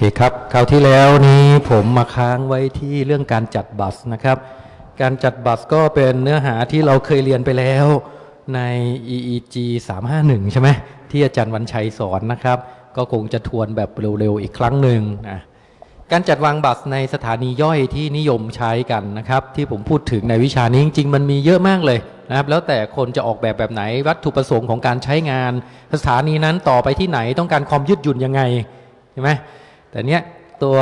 เคครับคราวที่แล้วนี้ผมมาค้างไว้ที่เรื่องการจัดบัสนะครับ การจัดบัสก็เป็นเนื้อหาที่เราเคยเรียนไปแล้วใน EEG 351 ใช่ไหมที่อาจารย์วันชัยสอนนะครับ ก็คงจะทวนแบบเร็วๆอีกครั้งหนึ่งนะการจัดวางบัสในสถานีย่อยที่นิยมใช้กันนะครับ ที่ผมพูดถึงในวิชานี้จริงๆ มันมีเยอะมากเลยนะครับ แล้วแต่คนจะออกแบบแบบไหนวัตถุประสงค์ของการใช้งาน สถานีนั้นต่อไปที่ไหนต้องการความยืดหยุ่นยังไงใช่ไหม แต่เนี้ยตัว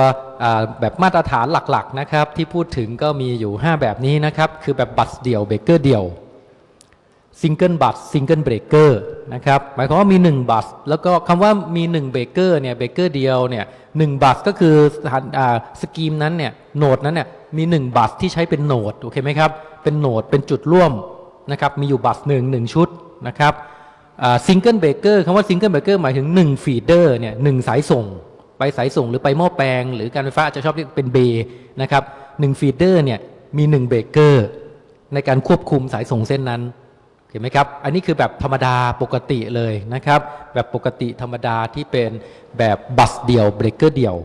แบบมาตรฐานหลักๆนะครับที่พูดถึงก็มีอยู่ 5 แบบนี้นะครับ คือแบบ bus เดี่ยวเบรกเกอร์เดี่ยว single bus single breaker นะครับหมายความว่ามี 1 bus แล้วก็คำว่ามี 1 เบรกเกอร์เนี่ยเบรกเกอร์เดียวเนี่ยหนึ่ง bus ก็คือสถานอ่า scheme นั้นเนี่ย node นั้นเนี่ยมี 1 bus ที่ใช้เป็น node โอเคไหมครับเป็น node เป็นจุดร่วมนะครับมีอยู่ bus หนึ่งหนึ่งชุดนะครับ single breaker คำว่า single breaker หมายถึง1 feeder เนี่ยหนึ่งสายส่ง ไปสายส่งหรือไปหม้อแปลง หรือการไฟฟ้าจะชอบเรียกเป็น bay นะครับหนึ่ง feeder เนี่ยมีหนึ่งเบรกเกอร์ในการควบคุมสายส่งเส้นนั้นเห็นไหมครับ อันนี้คือแบบธรรมดาปกติเลยนะครับ แบบปกติธรรมดาที่เป็นแบบ bus เดี่ยวเบรกเกอร์เดี่ยว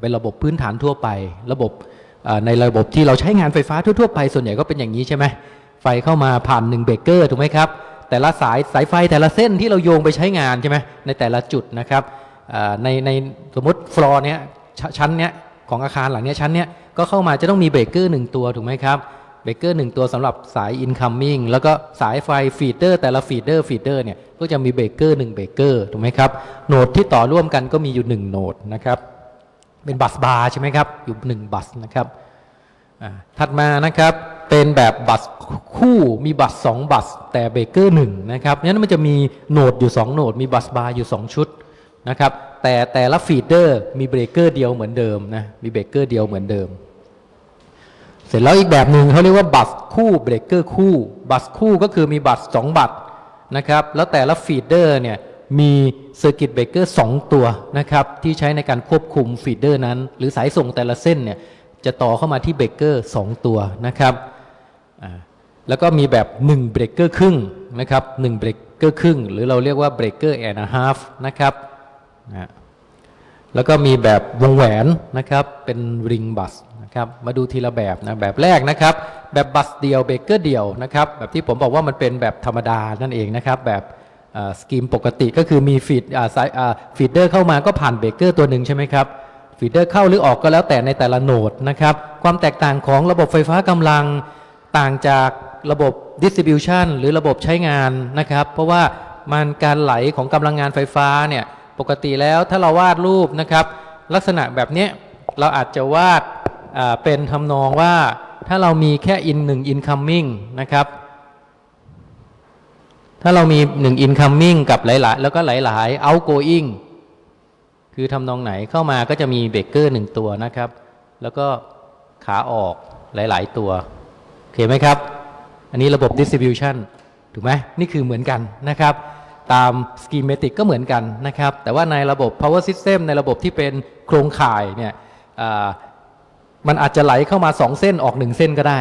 เป็นระบบพื้นฐานทั่วไป ระบบในระบบที่เราใช้งานไฟฟ้าทั่วๆไปส่วนใหญ่ก็เป็นอย่างนี้ใช่ไหมไฟเข้ามาผ่านหนึ่งเบรกเกอร์ถูกไหมครับ แต่ละสายสายไฟแต่ละเส้นที่เราโยงไปใช้งานใช่ไหมในแต่ละจุดนะครับ ในในสมมติฟลอร์เนี้ยชั้นเนี้ยของอาคารหลังเนี้ยชั้นเนี้ยก็เข้ามาจะต้องมีเบรกเกอร์หนึ่งตัวถูกไหมครับเบรกเกอร์หนึ่งตัวสำหรับสาย incoming แล้วก็สายไฟ feeder แต่ละ feeder feeder เนี่ยก็จะมีเบรกเกอร์หนึ่งเบรกเกอร์ถูกไหมครับ node ที่ต่อร่วมกันก็มีอยู่หนึ่ง node นะครับ เป็น busbar ใช่ไหมครับ อยู่หนึ่ง bus นะครับถัดมานะครับเป็นแบบ bus คู่มี bus สอง bus แต่เบรกเกอร์หนึ่งนะครับงั้นมันจะมี node อยู่สอง node มี busbar อยู่สองชุด นะครับ แต่แต่ละ feeder มีเบรกเกอร์เดียวเหมือนเดิมนะมีเบรกเกอร์เดียวเหมือนเดิม เสร็จแล้วอีกแบบหนึ่งเขาเรียกว่า bus คู่เบรกเกอร์คู่ bus คู่ก็คือมี bus สอง bus นะครับแล้วแต่ละ feeder เนี่ยมี circuit breaker สองตัวนะครับที่ใช้ในการควบคุม feeder นั้น หรือสายส่งแต่ละเส้นเนี่ยจะต่อเข้ามาที่เบรกเกอร์สองตัวนะครับแล้วก็มีแบบ1เบรกเกอร์ครึ่งนะครับ1เบรกเกอร์ครึ่ง หรือเราเรียกว่า breaker and half นะครับ นะแล้วก็มีแบบวงแหวนนะครับเป็น ring bus นะครับมาดูทีละแบบนะแบบแรกนะครับ แบบ bus เดี่ยวเบรกเกอร์เดี่ยวนะครับแบบที่ผมบอกว่ามันเป็นแบบธรรมดานั่นเองนะครับแบบscheme ปกติก็คือมี feed feeder เข้ามาก็ผ่านเบรกเกอร์ตัวหนึ่งใช่ไหมครับ feeder เข้าหรือออกก็แล้วแต่ในแต่ละ node นะครับความแตกต่างของระบบไฟฟ้ากำลังต่างจากระบบ distribution หรือระบบใช้งานนะครับ เพราะว่ามันการไหลของกำลังงานไฟฟ้าเนี่ย ปกติแล้วถ้าเราวาดรูปนะครับ ลักษณะแบบนี้เราอาจจะวาดเป็นทำนองว่าถ้าเรามีแค่ in 1 incoming นะครับ ถ้าเรามี 1 incoming กับหลาย ๆ แล้วก็หลาย ๆ outgoing คือทำนองไหนเข้ามาก็จะมีเบรกเกอร์หนึ่งตัวนะครับ แล้วก็ขาออกหลาย ๆ ตัว โอเคไหมครับ อันนี้ระบบ distribution ถูกไหมนี่คือเหมือนกันนะครับ ตาม schematic ก็เหมือนกันนะครับ แต่ว่าในระบบ power system ในระบบที่เป็นโครงข่ายเนี่ยมันอาจจะไหลเข้ามา 2 เส้นออก 1 เส้นก็ได้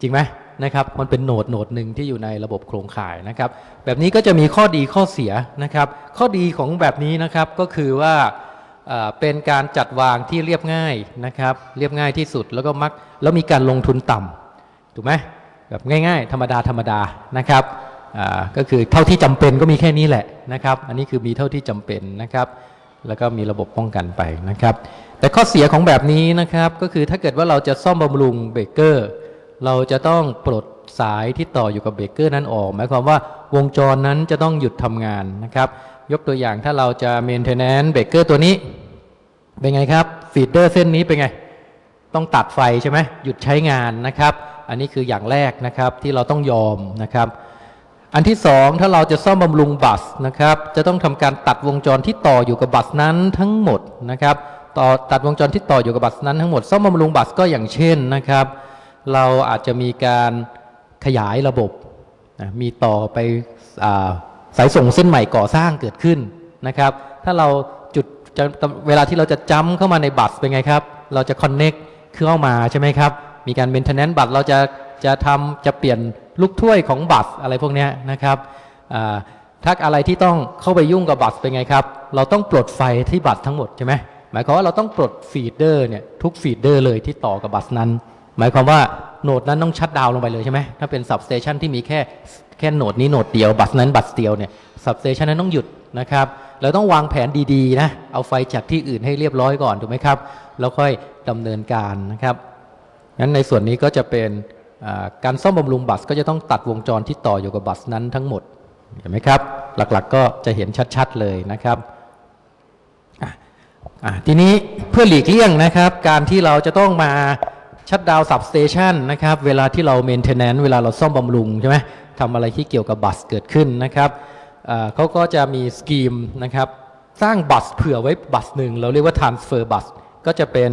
จริงไหมนะครับ มันเป็นโหนดโหนดหนึ่งที่อยู่ในระบบโครงข่ายนะครับ แบบนี้ก็จะมีข้อดีข้อเสียนะครับ ข้อดีของแบบนี้นะครับก็คือว่าเป็นการจัดวางที่เรียบง่ายนะครับ เรียบง่ายที่สุดแล้วก็มักแล้วมีการลงทุนต่ำถูกไหมแบบง่าย ๆ ธรรมดาธรรมดานะครับ ก็คือเท่าที่จำเป็นก็มีแค่นี้แหละนะครับ อันนี้คือมีเท่าที่จำเป็นนะครับ แล้วก็มีระบบป้องกันไปนะครับ แต่ข้อเสียของแบบนี้นะครับ ก็คือถ้าเกิดว่าเราจะซ่อมบำรุงเบรกเกอร์ เราจะต้องปลดสายที่ต่ออยู่กับเบรกเกอร์นั้นออก หมายความว่าวงจรนั้นจะต้องหยุดทำงานนะครับ ยกตัวอย่างถ้าเราจะ maintenance เบรกเกอร์ตัวนี้ เป็นไงครับ feeder เส้นนี้เป็นไง ต้องตัดไฟใช่ไหมหยุดใช้งานนะครับ อันนี้คืออย่างแรกนะครับที่เราต้องยอมนะครับ อันที่สองถ้าเราจะซ่อมบำรุงบัสนะครับ จะต้องทำการตัดวงจรที่ต่ออยู่กับบัสนั้นทั้งหมดนะครับต่อตัดวงจรที่ต่ออยู่กับบัสนั้นทั้งหมดซ่อมบำรุงบัสก็อย่างเช่นนะครับ เราอาจจะมีการขยายระบบนะมีต่อไปอาสายส่งเส้นใหม่ก่อสร้างเกิดขึ้นนะครับ ถ้าเราจุดจเวลาที่เราจะจ้ำเข้ามาในบัสเป็นไงครับ เราจะ connect เข้ามาใช่ไหมครับ มีการ maintenance บัตรเราจะจะทำจะเปลี่ยน ลูกถ้วยของบัตรอะไรพวกนี้นะครับอ่าถ้าอะไรที่ต้องเข้าไปยุ่งกับบัตรเป็นไงครับ เราต้องปลดไฟที่บัตรทั้งหมดใช่ไหมหมายความว่าเราต้องปลด feeder เนี่ยทุก feeder เลยที่ต่อกับ bus นั้น หมายความว่า node นั้นต้อง shutdown ลงไปเลยใช่ไหมถ้าเป็น substation ที่มีแค่แค่ node นี้ node เดียว bus นั้น bus เดียวเนี่ย substation นั้นต้องหยุดนะครับเราต้องวางแผนดีๆนะเอาไฟจากที่อื่นให้เรียบร้อยก่อนถูกไหมครับแล้วค่อยดำเนินการนะครับงั้นในส่วนนี้ก็จะเป็น การซ่อมบำรุง bus ก็จะต้องตัดวงจรที่ต่ออยู่กับ bus นั้นทั้งหมดเห็นไหมครับ หลักๆก็จะเห็นชัดๆเลยนะครับทีนี้เพื่อหลีกเลี่ยงนะครับ การที่เราจะต้องมา shutdown substation นะครับ เวลาที่เรา maintenance เวลาเราซ่อมบำรุงใช่ไหมทำอะไรที่เกี่ยวกับ bus เกิดขึ้นนะครับเขาก็จะมี schemeนะครับ สร้าง bus เผื่อไว้ bus หนึ่ง เราเรียกว่า transfer bus ก็จะเป็น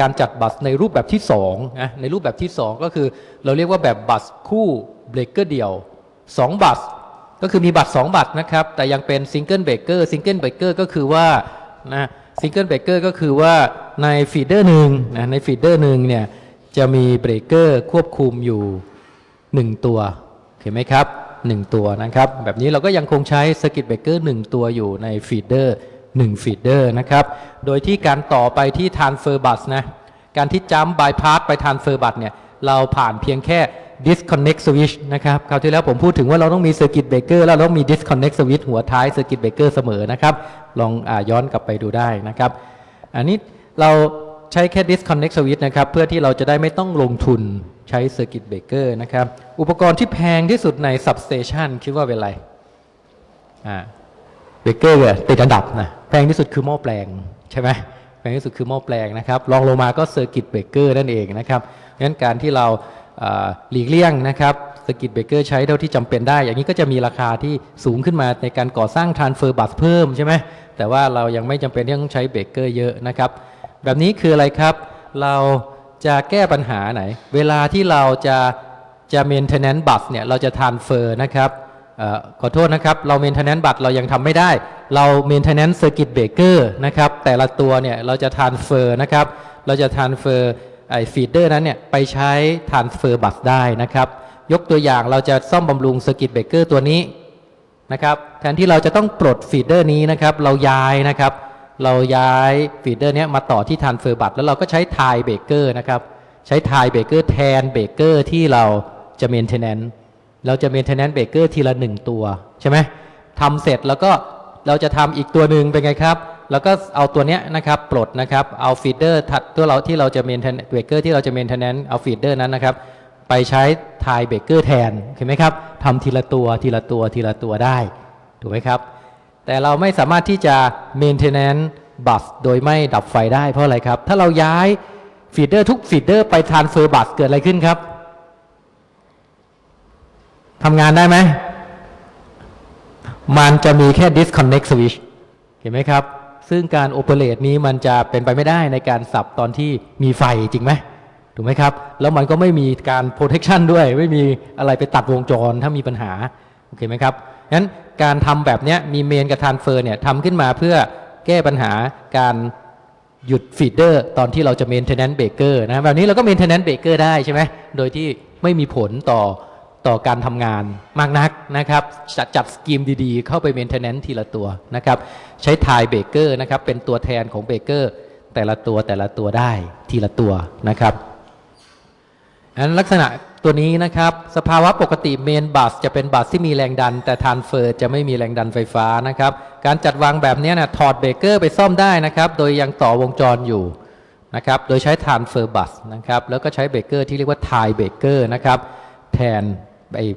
การจัด bus ในรูปแบบที่2นะในรูปแบบที่ 2 ก็คือเราเรียกว่าแบบ bus คู่เบรกเกอร์เดียว 2 bus ก็คือมี bus 2 bus นะครับ แต่ยังเป็น single breaker single breaker ก็คือว่านะ single breaker ก็คือว่าใน feeder หนึ่งนะใน feeder หนึ่งเนี่ยจะมีเบรกเกอร์ควบคุมอยู่ 1 ตัวเห็นไหมครับ 1 ตัวนะครับ แบบนี้เราก็ยังคงใช้ circuit breaker 1ตัวอยู่ใน feeder 1 feeder นะครับ โดยที่การต่อไปที่ transfer bus นะ การที่ jump bypass ไป transfer bus เนี่ย เราผ่านเพียงแค่ disconnect switch นะครับ คราวที่แล้วผมพูดถึงว่าเราต้องมี circuit breaker แล้วเราต้องมี disconnect switch หัวท้าย circuit breaker เสมอนะครับ ลองย้อนกลับไปดูได้นะครับ อันนี้เราใช้แค่ disconnect switch นะครับ เพื่อที่เราจะได้ไม่ต้องลงทุนใช้ circuit breaker นะครับ อุปกรณ์ที่แพงที่สุดใน substation คิดว่าเป็นอะไร อ่าเบเกอร์เนี่ยติดอันดับนะ แพงที่สุดคือหม้อแปลงใช่ไหมแพงที่สุดคือหม้อแปลงนะครับรองลงมาก็ circuit breaker นั่นเองนะครับงั้นการที่เราหลีกเลี่ยงนะครับ circuit breaker ใช้เท่าที่จำเป็นได้ อย่างนี้ก็จะมีราคาที่สูงขึ้นมาในการก่อสร้าง transfer bus เพิ่มใช่ไหมแต่ว่าเรายังไม่จำเป็นที่ต้องใช้เบเกอร์เยอะนะครับ แบบนี้คืออะไรครับ เราจะแก้ปัญหาไหน เวลาที่เราจะจะ maintenance bus เนี่ย เราจะ transfer นะครับ ขอโทษนะครับ เรา maintenance บัตรเรายังทำไม่ได้ เรา maintenance circuit breaker นะครับ แต่ละตัวเนี่ยเราจะ transfer นะครับ เราจะ transfer ไอ้ feeder นั้นเนี่ยไปใช้ transfer bus ได้นะครับ ยกตัวอย่างเราจะซ่อมบำรุง circuit breaker ตัวนี้นะครับ แทนที่เราจะต้องปลด feeder นี้นะครับ เราย้ายนะครับ เราย้าย feeder เนี้มาต่อที่ transfer bus แล้วเราก็ใช้ tie breaker นะครับ ใช้ tie breaker แทน breaker ที่เราจะ maintenance เราจะ maintenance breaker ทีละหนึ่งตัวใช่ไหมทำเสร็จแล้วก็เราจะทำอีกตัวหนึ่งเป็นไงครับ แล้วก็เอาตัวเนี้ยนะครับปลดนะครับเอา feeder ตัวเราที่เราจะ maintenance breaker ที่เราจะ maintenance เอา feeder นั้นนะครับไปใช้ tie breaker แทนเห็นไหมครับทำทีละตัวทีละตัวทีละตัวได้ถูกไหมครับ แต่เราไม่สามารถที่จะ maintenance bus โดยไม่ดับไฟได้เพราะอะไรครับ ถ้าเราย้าย feeder ทุก feeder ไป transfer bus เกิดอะไรขึ้นครับ ทำงานได้ไหม มันจะมีแค่ disconnect switch เห็นไหมครับ ซึ่งการ operate นี้มันจะเป็นไปไม่ได้ในการสับตอนที่มีไฟจริงไหมถูกไหมครับ แล้วมันก็ไม่มีการ protection ด้วย ไม่มีอะไรไปตัดวงจรถ้ามีปัญหา โอเคไหมครับงั้นการทำแบบนี้มี main กับ transfer เนี่ยทำขึ้นมาเพื่อแก้ปัญหาการหยุด feeder ตอนที่เราจะ maintenance breaker นะแบบนี้เราก็ maintenance breaker ได้ใช่ไหมโดยที่ไม่มีผลต่อ ต่อการทำงานมากนักนะครับจัดจัด scheme ดีๆ เข้าไป maintenance ทีละตัวนะครับ ใช้ tie breaker นะครับ เป็นตัวแทนของเบเกอร์แต่ละตัวแต่ละตัวได้ทีละตัวนะครับอันลักษณะตัวนี้นะครับ สภาวะปกติ main bus จะเป็น bus ที่มีแรงดัน แต่ transfer จะไม่มีแรงดันไฟฟ้านะครับ การจัดวางแบบนี้นะถอดเบเกอร์ไปซ่อมได้นะครับ โดยยังต่อวงจรอยู่นะครับ โดยใช้ transfer bus นะครับ แล้วก็ใช้เบเกอร์ที่เรียกว่า tie breaker นะครับ แทน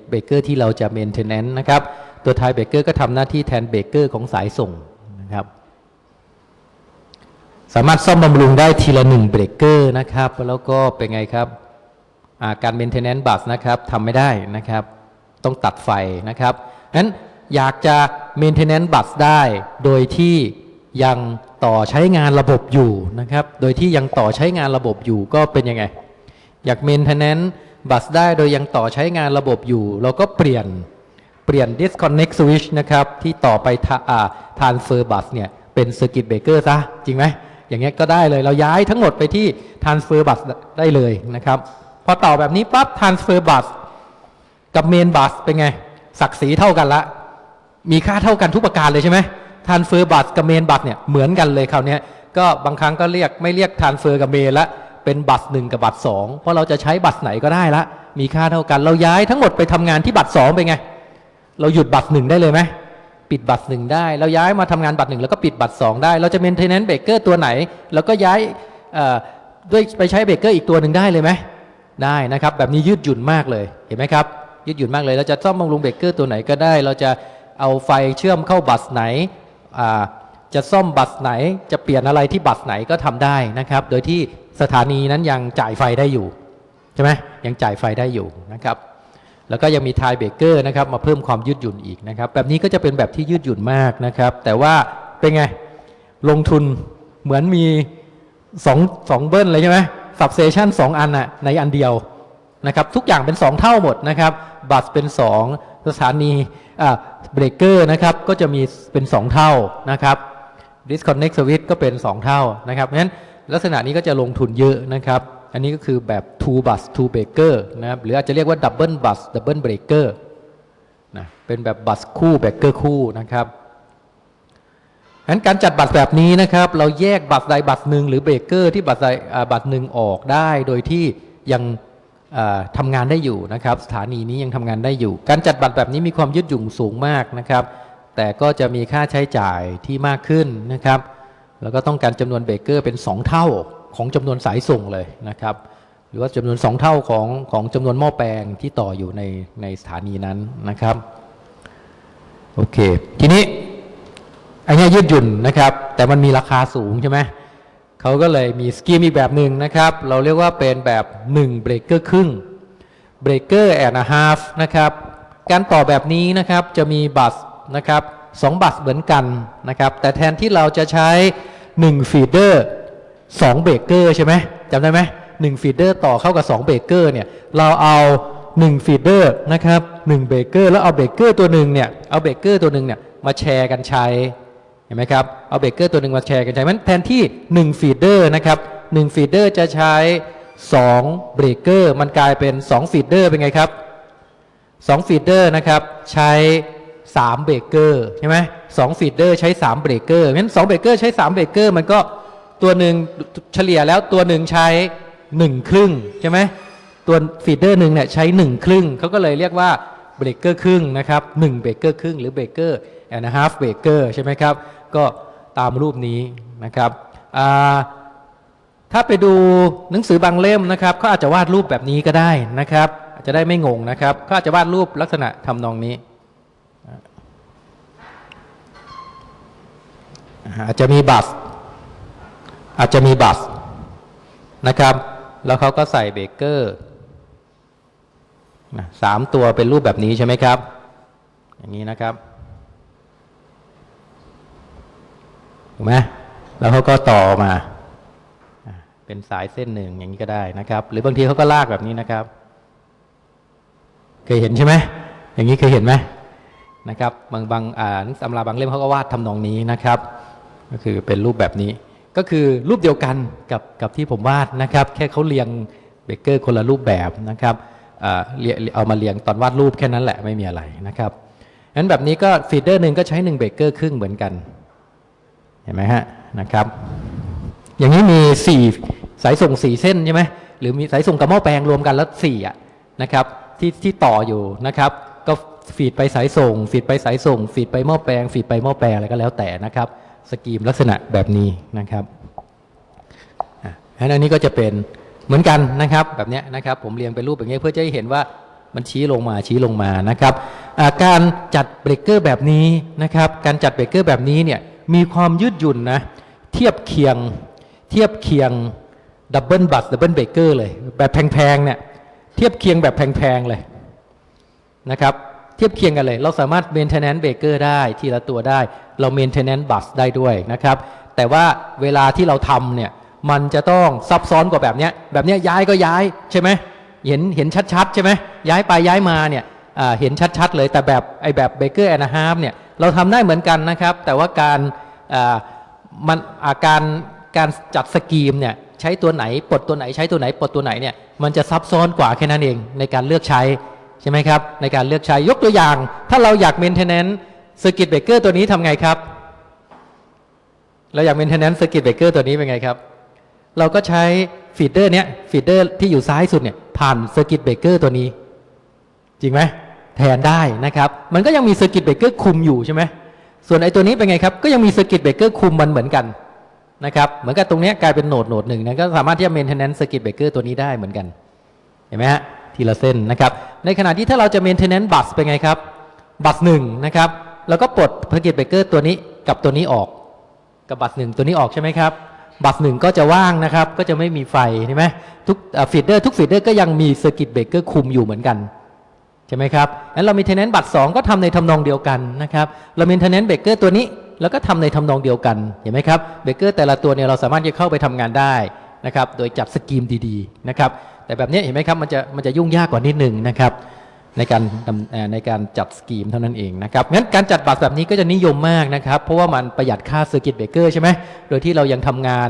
เบเกอร์ที่เราจะ maintenance นะครับ ตัว tie breaker ก็ทำหน้าที่แทนเบเกอร์ของสายส่งนะครับสามารถซ่อมบำรุงได้ทีละหนึ่งเบรกเกอร์นะครับ แล้วก็เป็นไงครับการ maintenance bus นะครับทำไม่ได้นะครับ ต้องตัดไฟนะครับงั้นอยากจะ maintenance bus ได้ โดยที่ยังต่อใช้งานระบบอยู่นะครับ โดยที่ยังต่อใช้งานระบบอยู่ก็เป็นยังไง อยาก maintenance บัสได้โดยยังต่อใช้งานระบบอยู่ เราก็เปลี่ยนเปลี่ยน disconnect switch นะครับ ที่ต่อไปทาอ่า transfer bus เนี่ย เป็น circuit breaker ซะ จริงไหม อย่างเงี้ยก็ได้เลย เราย้ายทั้งหมดไปที่ transfer bus ได้เลยนะครับ พอต่อแบบนี้ปั๊บ transfer bus กับ main bus เป็นไง ศักดิ์ศรีเท่ากันละ มีค่าเท่ากันทุกประการเลยใช่ไหม transfer bus กับ main bus เนี่ย เหมือนกันเลยคราวเนี้ยก็บางครั้งก็เรียกไม่เรียกทานเฟอร์กับเมละ เป็นบัตรหนึ่งกับบัตรสองเพราะเราจะใช้บัตรไหนก็ได้ละ มีค่าเท่ากัน เราย้ายทั้งหมดไปทำงานที่บัตรสองไปไง เราหยุดบัตรหนึ่งได้เลยไหมปิดบัตรหนึ่งได้ เราย้ายมาทำงานบัตรหนึ่งแล้วก็ปิดบัตรสองได้ เราจะ maintenance breaker ตัวไหน แล้วก็ย้ายด้วยไปใช้เบรกเกอร์อีกตัวหนึ่งได้เลยไหมได้นะครับ แบบนี้ยืดหยุ่นมากเลยเห็นไหมครับ ยืดหยุ่นมากเลยเราจะซ่อมบำรุงเบรกเกอร์ตัวไหนก็ได้ เราจะเอาไฟเชื่อมเข้าบัสไหนจะซ่อมบัสไหน จะเปลี่ยนอะไรที่บัสไหนก็ทำได้นะครับ โดยที่ สถานีนั้นยังจ่ายไฟได้อยู่ใช่ไหมยังจ่ายไฟได้อยู่นะครับแล้วก็ยังมี tie breaker นะครับมาเพิ่มความยืดหยุ่นอีกนะครับ แบบนี้ก็จะเป็นแบบที่ยืดหยุ่นมากนะครับ แต่ว่าเป็นไงลงทุนเหมือนมีสองสอง double เลยใช่ไหม substation สองอันน่ะในอันเดียวนะครับทุกอย่างเป็น 2 เท่าหมดนะครับ bus เป็น 2 สถานีอ่าเบรกเกอร์นะครับก็จะมีเป็น 2 เท่านะครับ disconnect switch ก็เป็น 2 เท่านะครับเพราะฉะนั้น ลักษณะนี้ก็จะลงทุนเยอะนะครับ อันนี้ก็คือแบบ two bus two breaker นะครับหรืออาจจะเรียกว่า double bus double breaker นะเป็นแบบบัสคู่เบรกเกอร์คู่นะครับงั้นการจัดบัตรแบบนี้นะครับ เราแยกบัตรใดบัตรหนึ่งหรือเบรกเกอร์ที่บัตรใดบัตรหนึ่งออกได้โดยที่ยังอ่าทำงานได้อยู่นะครับ สถานีนี้ยังทำงานได้อยู่ การจัดบัตรแบบนี้มีความยืดหยุ่นสูงมากนะครับ แต่ก็จะมีค่าใช้จ่ายที่มากขึ้นนะครับ แล้วก็ต้องการจำนวนเบเกอร์เป็น 2 เท่าของจำนวนสายส่งเลยนะครับ หรือว่าจำนวน 2 เท่าของของจำนวนหม้อแปลงที่ต่ออยู่ในในสถานีนั้นนะครับโอเค ทีนี้อันนี้ยืดหยุ่นนะครับ แต่มันมีราคาสูงใช่ไหมเขาก็เลยมีสกีมอีกแบบหนึ่งนะครับ เราเรียกว่าเป็นแบบ1เบรกเกอร์ครึ่งbreaker and half นะครับ การต่อแบบนี้นะครับจะมี bus นะครับสอง bus เหมือนกันนะครับ แต่แทนที่เราจะใช้ 1 feeder 2เบรกเกอร์ใช่ไหมจำได้ไหมหนึ่ง feeder ต่อเข้ากับ2เบรกเกอร์เนี่ยเราเอา1 feeder นะครับ1เบรกเกอร์แล้วเอาเบรกเกอร์ตัวหนึ่งเนี่ยเอาเบรกเกอร์ตัวหนึ่งเนี่ยมาแชร์กันใช้เห็นไหมครับเอาเบรกเกอร์ตัวหนึ่งมาแชร์กันใช้มันแทนที่1 feeder นะครับ1 feeder จะใช้2เบรกเกอร์มันกลายเป็น2 feeder เป็นไงครับ2 feeder นะครับใช้ 3เบรกเกอร์ใช่ไหมสอง feeder ใช้3เบรกเกอร์งั้น2เบรกเกอร์ใช้3เบรกเกอร์มันก็ตัวหนึ่งเฉลี่ยแล้วตัวหนึ่งใช้1ครึ่งใช่ไหมตัว feeder หนึ่งเนี่ยใช้1ครึ่งเขาก็เลยเรียกว่าเบรกเกอร์ครึ่งนะครับ1เบรกเกอร์ครึ่งหรือเบรกเกอร์ and a half breaker ใช่ไหมครับก็ตามรูปนี้นะครับถ้าไปดูหนังสือบางเล่มนะครับเขาอาจจะวาดรูปแบบนี้ก็ได้นะครับ อาจจะได้ไม่งงนะครับเขาอาจจะวาดรูปลักษณะทำนองนี้ อาจจะมีบัสอาจจะมีบัสนะครับ แล้วเขาก็ใส่เบเกอร์สามตัวเป็นรูปแบบนี้ใช่ไหมครับ อย่างนี้นะครับถูกไหมแล้วเขาก็ต่อมา เป็นสายเส้นหนึ่งอย่างนี้ก็ได้นะครับ หรือบางทีเขาก็ลากแบบนี้นะครับ เคยเห็นใช่ไหมอย่างนี้เคยเห็นไหมนะครับ บางบางอ่านตำราบางเล่มเขาก็วาดทำนองนี้นะครับ ก็คือเป็นรูปแบบนี้ ก็คือรูปเดียวกันกับกับที่ผมวาดนะครับ แค่เขาเรียงเบเกอร์คนละรูปแบบนะครับอ่าเอามาเรียงตอนวาดรูปแค่นั้นแหละไม่มีอะไรนะครับงั้นแบบนี้ก็ feeder หนึ่งก็ใช้1เบเกอร์ครึ่งเหมือนกัน เห็นไหมฮะนะครับ อย่างนี้มี 4 สายส่ง 4 เส้นใช่ไหมหรือมีสายส่งกับหม้อแปลงรวมกันแล้ว4อะนะครับที่ที่ต่ออยู่นะครับ ก็ feed ไปสายส่ง feed ไปสายส่ง feed ไปหม้อแปลง feed ไปหม้อแปลงอะไรก็แล้วแต่นะครับ scheme ลักษณะแบบนี้นะครับอันนี้ก็จะเป็นเหมือนกันนะครับแบบนี้นะครับผมเรียงเป็นรูปแบบนี้เพื่อจะให้เห็นว่ามันชี้ลงมาชี้ลงมานะครับการจัดเบรกเกอร์แบบนี้นะครับการจัดเบรกเกอร์แบบนี้เนี่ยมีความยืดหยุ่นนะเทียบเคียงเทียบเคียง double bus double breaker เลยแบบแพงๆเนี่ยเทียบเคียงแบบแพงๆเลยนะครับ เทียบเคียงกันเลย เราสามารถ maintenance breaker ได้ทีละตัวได้ เรา maintenance bus ได้ด้วยนะครับ แต่ว่าเวลาที่เราทำเนี่ย มันจะต้องซับซ้อนกว่าแบบเนี้ย แบบเนี้ยย้ายก็ย้ายใช่ไหมเห็นเห็นชัดๆใช่ไหมย้ายไปย้ายมาเนี่ยเห็นชัดๆเลยแต่แบบไอแบบ breaker and a half เนี่ยเราทำได้เหมือนกันนะครับ แต่ว่าการมันอาการการจัดสกีมเนี่ยใช้ตัวไหนปลดตัวไหนใช้ตัวไหนปลดตัวไหนเนี่ยมันจะซับซ้อนกว่าแค่นั้นเองในการเลือกใช้ ช่ไหมครับ ในการเลือกใช้ยกตัวอย่าง ถ้าเราอยาก maintenance circuit breaker ตัวนี้ทำไงครับ เราอยาก maintenance circuit breaker ตัวนี้เป็นไงครับ เราก็ใช้ feeder เนี้ย feeder ที่อยู่ซ้ายสุดเนี่ยผ่าน circuit breaker ตัวนี้ จริงไหมแทนได้นะครับ มันก็ยังมี circuit breaker คุมอยู่ใช่ไหมส่วนไอ้ตัวนี้เป็นไงครับ ก็ยังมี circuit breaker คุมมันเหมือนกันนะครับเหมือนกับตรงเนี้ยกลายเป็น node node หนึ่งนะก็สามารถที่จะ maintenance circuit breaker ตัวนี้ได้เหมือนกันเห็นไหมฮะ ทีละเส้นนะครับ ในขณะที่ถ้าเราจะ maintenance bus เป็นไงครับ bus หนึ่งนะครับ แล้วก็ปลด circuit breaker ตัวนี้กับตัวนี้ออก กับ bus หนึ่งตัวนี้ออกใช่ไหมครับ bus หนึ่งก็จะว่างนะครับ ก็จะไม่มีไฟใช่ไหมทุก feeder ทุก feeder ก็ยังมี circuit breaker คุมอยู่เหมือนกันใช่ไหมครับงั้นเรา maintenance bus 2ก็ทำในทำนองเดียวกันนะครับเรา maintenance breaker ตัวนี้แล้วก็ทำในทำนองเดียวกันเห็นไหมครับเบรกเกอร์แต่ละตัวเนี่ยเราสามารถจะเข้าไปทำงานได้นะครับ โดยจัด scheme ดีๆนะครับ แต่แบบนี้เห็นไหมครับมันจะมันจะยุ่งยากกว่านิดหนึ่งนะครับ ในการในการจัด scheme เท่านั้นเองนะครับงั้นการจัดบัตรแบบนี้ก็จะนิยมมากนะครับ เพราะว่ามันประหยัดค่า circuit breaker ใช่ไหมโดยที่เรายังทำงาน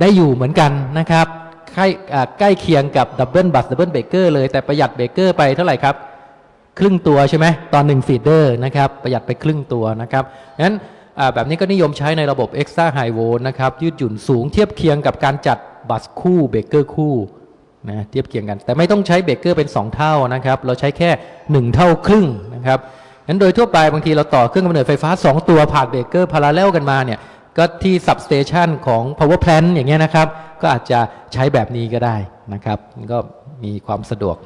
ได้อยู่เหมือนกันนะครับใกล้ใกล้เคียงกับ double bus double breaker เลยแต่ประหยัดเบเกอร์ไปเท่าไหร่ครับครึ่งตัวใช่ไหมตอน1 feeder นะครับประหยัดไปครึ่งตัวนะครับงั้นแบบนี้ก็นิยมใช้ในระบบ Extra High Volt นะครับยืดหยุ่นสูงเทียบเคียงกับการจัดบัสคู่เบเกอร์คู่ นะเทียบเคียงกัน แต่ไม่ต้องใช้เบรกเกอร์เป็น 2 เท่านะครับ เราใช้แค่ 1 เท่าครึ่งนะครับงั้นโดยทั่วไปบางทีเราต่อเครื่องกำเนิดไฟฟ้า 2 ตัวผ่านเบรกเกอร์พาราเลลกันมาเนี่ยก็ที่ substation ของ power plant อย่างเงี้ยนะครับ ก็อาจจะใช้แบบนี้ก็ได้นะครับก็มีความสะดวก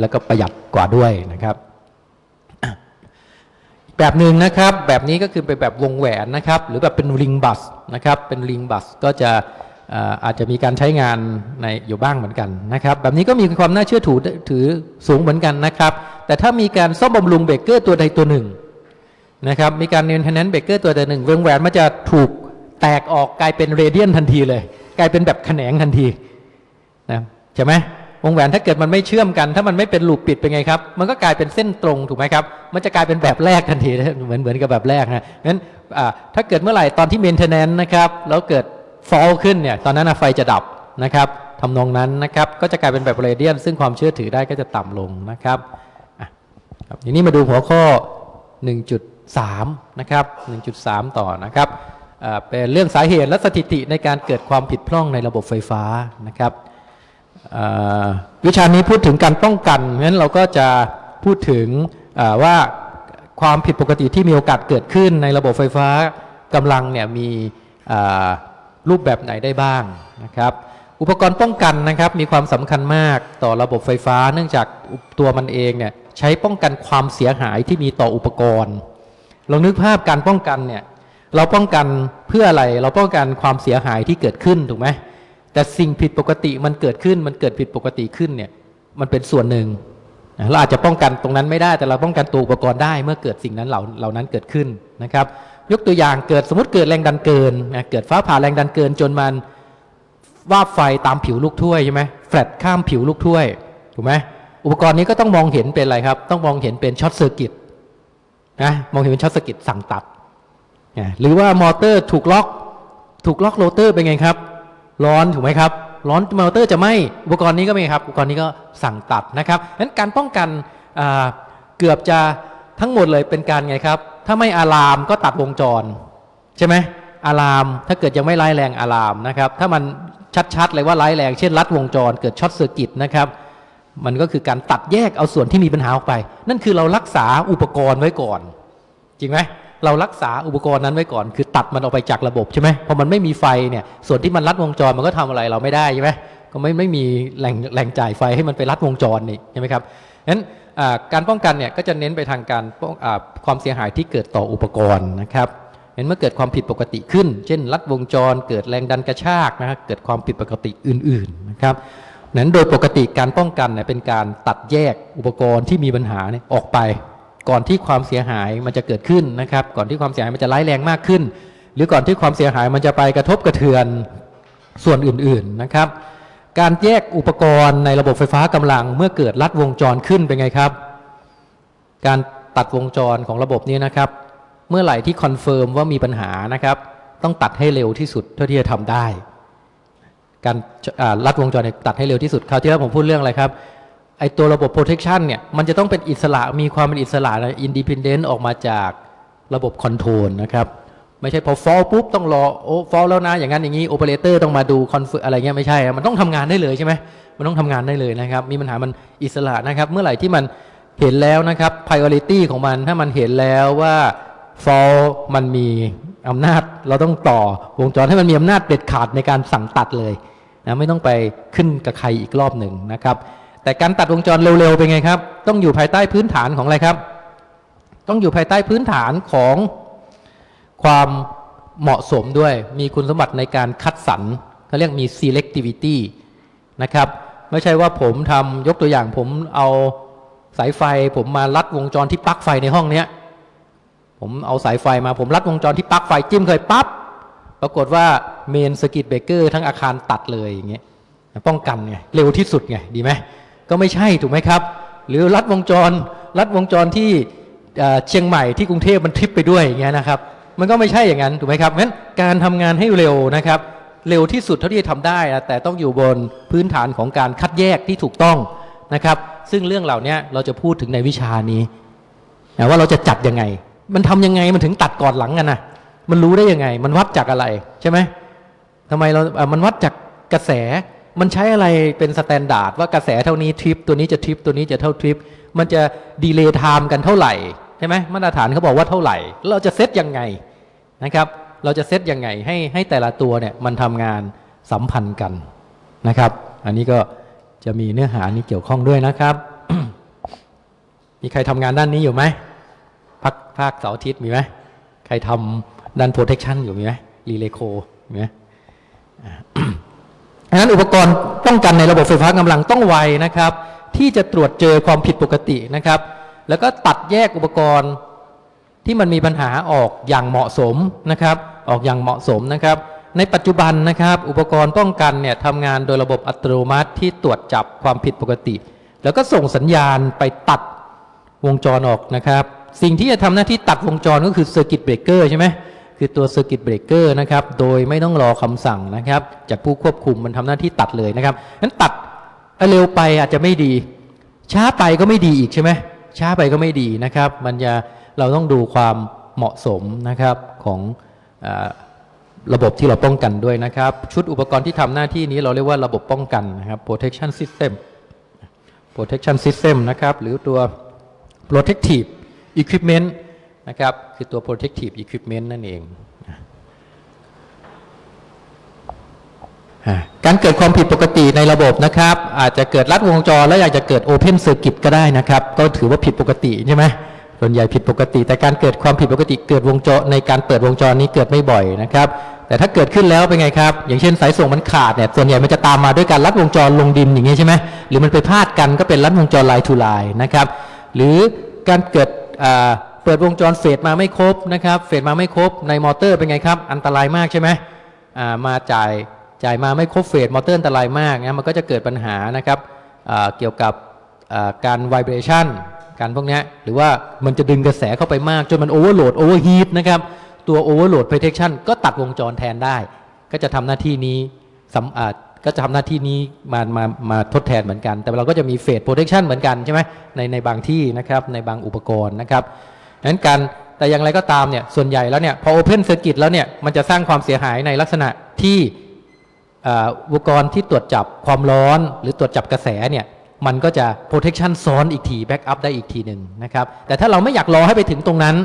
แล้วก็ประหยัดกว่าด้วยนะครับแบบหนึ่งนะครับ แบบนี้ก็คือเป็นแบบวงแหวนนะครับ หรือแบบเป็นริงบัสนะครับ เป็นริงบัสก็จะ อาจจะมีการใช้งานในอยู่บ้างเหมือนกันนะครับ แบบนี้ก็มีความน่าเชื่อถือถือสูงเหมือนกันนะครับ แต่ถ้ามีการซ่อมบำรุงเบรกเกอร์ตัวใดตัวหนึ่งนะครับ มีการเน้นเทนแนนเบรกเกอร์ตัวใดหนึ่งวงแหวนมันจะถูกแตกออกกลายเป็นเรเดียนทันทีเลย กลายเป็นแบบแขนงทันทีนะใช่ไหมวงแหวนถ้าเกิดมันไม่เชื่อมกัน ถ้ามันไม่เป็นลูปปิดเป็นไงครับ มันก็กลายเป็นเส้นตรงถูกไหมครับ มันจะกลายเป็นแบบแรกทันทีเหมือนเหมือนกับแบบแรกนะงั้นถ้าเกิดเมื่อไหร่ตอนที่เมนเทนแนนนะครับแล้วเกิด ฟอลขึ้นเนี่ยตอนนั้นไฟจะดับนะครับทำนองนั้นนะครับก็จะกลายเป็นแบบเรเดียนซึ่งความเชื่อถือได้ก็จะต่ำลงนะครับครับทีนี้มาดูหัวข้อ 1.3 นะครับ 1.3 ต่อนะครับเป็นเรื่องสาเหตุและสถิติในการเกิดความผิดพร่องในระบบไฟฟ้านะครับวิชานี้พูดถึงการป้องกันงั้นเราก็จะพูดถึงว่าความผิดปกติที่มีโอกาสเกิดขึ้นในระบบไฟฟ้ากำลังเนี่ยมีอ รูปแบบไหนได้บ้างนะครับ อุปกรณ์ป้องกันนะครับมีความสำคัญมากต่อระบบไฟฟ้า เนื่องจากตัวมันเองเนี่ยใช้ป้องกันความเสียหายที่มีต่ออุปกรณ์ลองนึกภาพการป้องกันเนี่ยเราป้องกันเพื่ออะไรเราป้องกันความเสียหายที่เกิดขึ้นถูกไหมแต่สิ่งผิดปกติมันเกิดขึ้นมันเกิดผิดปกติขึ้นเนี่ยมันเป็นส่วนหนึ่งเราอาจจะป้องกันตรงนั้นไม่ได้แต่เราป้องกันตัวอุปกรณ์ได้เมื่อเกิดสิ่งนั้นเหล่าเหล่านั้นเกิดขึ้นนะครับ ยกตัวอย่างเกิดสมมติเกิดแรงดันเกินนะเกิดฟ้าผ่าแรงดันเกินจนมันวาบไฟตามผิวลูกถ้วยใช่ไหมแฟลตข้ามผิวลูกถ้วยถูกไหมอุปกรณ์นี้ก็ต้องมองเห็นเป็นอะไรครับ ต้องมองเห็นเป็น short circuit นะมองเห็นเป็น short circuit สั่งตัดนะหรือว่ามอเตอร์ถูกล็อก ถูก lock rotor เป็นไงครับ ร้อนถูกไหมครับ ร้อนมอเตอร์จะไหม้อุปกรณ์นี้ก็ไม่ครับ อุปกรณ์นี้ก็สั่งตัดนะครับงั้นการป้องกันเกือบจะทั้งหมดเลยเป็นการไงครับ ถ้าไม่ alarm ก็ตัดวงจร ใช่ไหม alarm ถ้าเกิดยังไม่ร้ายแรง alarm นะครับ ถ้ามันชัดๆเลยว่าร้ายแรง เช่น ลัดวงจร เกิด short circuit นะครับ มันก็คือการตัดแยกเอาส่วนที่มีปัญหาออกไป นั่นคือเรารักษาอุปกรณ์ไว้ก่อน จริงไหมเรารักษาอุปกรณ์นั้นไว้ก่อน คือตัดมันออกไปจากระบบใช่ไหมพอมันไม่มีไฟเนี่ย ส่วนที่มันรัดวงจรมันก็ทำอะไรเราไม่ได้ใช่ไหมก็ไม่ไม่มีแหล่งแหล่งจ่ายไฟให้มันไปรัดวงจรนี่ใช่ไหมครับงั้น การป้องกันเนี่ยก็จะเน้นไปทางการความเสียหายที่เกิดต่ออุปกรณ์นะครับเห็นเมื่อเกิดความผิดปกติขึ้น เช่น ลัดวงจร เกิดแรงดันกระชากนะครับเกิดความผิดปกติอื่นๆนะครับนั้นโดยปกติการป้องกันเนี่ยเป็นการตัดแยกอุปกรณ์ที่มีปัญหาเนี่ยออกไป ก่อนที่ความเสียหายมันจะเกิดขึ้นนะครับ ก่อนที่ความเสียหายมันจะร้ายแรงมากขึ้น หรือก่อนที่ความเสียหายมันจะไปกระทบกระเทือนส่วนอื่นๆนะครับ การแยกอุปกรณ์ในระบบไฟฟ้ากำลังเมื่อเกิดลัดวงจรขึ้นเป็นไงครับ การตัดวงจรของระบบนี้นะครับ เมื่อไหร่ที่ confirm ว่ามีปัญหานะครับ ต้องตัดให้เร็วที่สุดเท่าที่จะทำได้ การลัดวงจรตัดให้เร็วที่สุดคราวที่แล้วผมพูดเรื่องอะไรครับไอตัวระบบ protection เนี่ยมันจะต้องเป็นอิสระมีความเป็นอิสระนะ independent ออกมาจากระบบ control นะครับ ไม่ใช่พอ fall ปุ๊บต้องรอโอ้ fall แล้วนะ อย่างนั้นอย่างนี้โอเปอเรเตอร์ต้องมาดู confirm อะไรเงี้ยไม่ใช่ มันต้องทำงานได้เลยใช่ไหมมันต้องทำงานได้เลยนะครับ มีปัญหามันอิสระนะครับ เมื่อไหร่ที่มันเห็นแล้วนะครับ priority ของมันถ้ามันเห็นแล้วว่า fall มันมีอำนาจเราต้องต่อวงจรให้มันมีอำนาจเด็ดขาดในการสั่งตัดเลยนะไม่ต้องไปขึ้นกับใครอีกรอบหนึ่งนะครับ แต่การตัดวงจรเร็วๆเป็นไงครับ ต้องอยู่ภายใต้พื้นฐานของอะไรครับ ต้องอยู่ภายใต้พื้นฐานของ ความเหมาะสมด้วย มีคุณสมบัติในการคัดสรรเขาเรียกมี selectivity นะครับไม่ใช่ว่าผมทำยกตัวอย่างผมเอาสายไฟ ผมมาลัดวงจรที่ปลั๊กไฟในห้องเนี้ยผมเอาสายไฟมาผมลัดวงจรที่ปลั๊กไฟจิ้มเคยปั๊บปรากฏว่า main circuit breaker ทั้งอาคารตัดเลยอย่างเงี้ยป้องกันไงเร็วที่สุดไงดีไหมก็ไม่ใช่ถูกไหมครับ หรือลัดวงจรลัดวงจรที่เอ่อเชียงใหม่ที่กรุงเทพมันทริปไปด้วยอย่างเงี้ยนะครับ มันก็ไม่ใช่อย่างนั้นถูกไหมครับงั้นการทำงานให้เร็วนะครับ เร็วที่สุดเท่าที่จะทำได้นะแต่ต้องอยู่บนพื้นฐานของการคัดแยกที่ถูกต้องนะครับ ซึ่งเรื่องเหล่านี้เราจะพูดถึงในวิชานี้นะว่าเราจะจัดยังไง มันทำยังไงมันถึงตัดก่อนหลังกันนะมันรู้ได้ยังไง มันวัดจากอะไรใช่ไหมทำไมเราอ่อมันวัดจากกระแสมันใช้อะไรเป็น standard ว่ากระแสเท่านี้ทริปตัวนี้จะทริปตัวนี้จะเท่าทริปมันจะ delay time กันเท่าไหร่ ใช่ไหมมาตรฐานเขาบอกว่าเท่าไหร่ เราจะเซตยังไงนะครับ เราจะเซตยังไงให้ให้แต่ละตัวเนี่ยมันทำงานสัมพันธ์กันนะครับ อันนี้ก็จะมีเนื้อหานี้เกี่ยวข้องด้วยนะครับ มีใครทำงานด้านนี้อยู่ไหมพักภาคเสาร์อาทิตย์มีไหมใครทำด้าน protection อยู่มีไหมรีเลโคมีไหมอ่าดังนั้นอุปกรณ์ป้องกันในระบบไฟฟ้ากำลังต้องไวนะครับ ที่จะตรวจเจอความผิดปกตินะครับ แล้วก็ตัดแยกอุปกรณ์ที่มันมีปัญหาออกอย่างเหมาะสมนะครับ ออกอย่างเหมาะสมนะครับ ในปัจจุบันนะครับ อุปกรณ์ป้องกันเนี่ยทำงานโดยระบบอัตโนมัติที่ตรวจจับความผิดปกติ แล้วก็ส่งสัญญาณไปตัดวงจรออกนะครับ สิ่งที่จะทำหน้าที่ตัดวงจรก็คือ Circuit Breaker ใช่ไหมคือตัว Circuit Breaker นะครับ โดยไม่ต้องรอคำสั่งนะครับ จากผู้ควบคุมมันทำหน้าที่ตัดเลยนะครับนั้นตัดเร็วไปอาจจะไม่ดี ช้าไปก็ไม่ดีอีกใช่ไหม ช้าไปก็ไม่ดีนะครับ มันจะเราต้องดูความเหมาะสมนะครับของอระบบที่เราป้องกันด้วยนะครับ ชุดอุปกรณ์ที่ทำหน้าที่นี้เราเรียกว่าระบบป้องกันนะครับ protection system protection system นะครับ หรือตัว protective equipment นะครับ คือตัว protective equipment นั่นเองอ่า การเกิดความผิดปกติในระบบนะครับ อาจจะเกิดลัดวงจรแล้วอยากจะเกิด open circuit ก็ได้นะครับ ก็ถือว่าผิดปกติใช่ไหมส่วนใหญ่ผิดปกติ แต่การเกิดความผิดปกติเกิดวงจรในการเปิดวงจรนี้เกิดไม่บ่อยนะครับ แต่ถ้าเกิดขึ้นแล้วเป็นไงครับ อย่างเช่นสายส่งมันขาดเนี่ยส่วนใหญ่มันจะตามมาด้วยการลัดวงจรลงดินอย่างเงี้ยใช่ไหมหรือมันไปพาดกันก็เป็นลัดวงจร line to line นะครับหรือการเกิดเปิดวงจร phase มาไม่ครบนะครับ phase มาไม่ครบในมอเตอร์เป็นไงครับ อันตรายมากใช่ไหมมาจ่าย จ่ายมาไม่ครบ phase มอเตอร์อันตรายมากนะมันก็จะเกิดปัญหานะครับเกี่ยวกับการ vibration การพวกนี้หรือว่ามันจะดึงกระแสเข้าไปมาก จนมันโอเวอร์โหลดโอเวอร์ฮีทนะครับตัวโอเวอร์โหลด protection ก็ตัดวงจรแทนได้ ก็จะทำหน้าที่นี้สำอาจก็จะทำหน้าที่นี้มามามาทดแทนเหมือนกัน แต่เราก็จะมี phase protection เหมือนกันใช่ไหมในในบางที่นะครับในบางอุปกรณ์นะครับงนั้นการแต่อย่างไรก็ตามเนี่ยส่วนใหญ่แล้วเนี่ยพอ open circuit แล้วเนี่ยมันจะสร้างความเสียหายในลักษณะที่ อุปกรณ์ที่ตรวจจับความร้อน หรือตรวจจับกระแสเนี่ยมันก็จะ protection ซ้อนอีกที backup ได้อีกทีหนึ่งนะครับแต่ถ้าเราไม่อยากรอให้ไปถึงตรงนั้น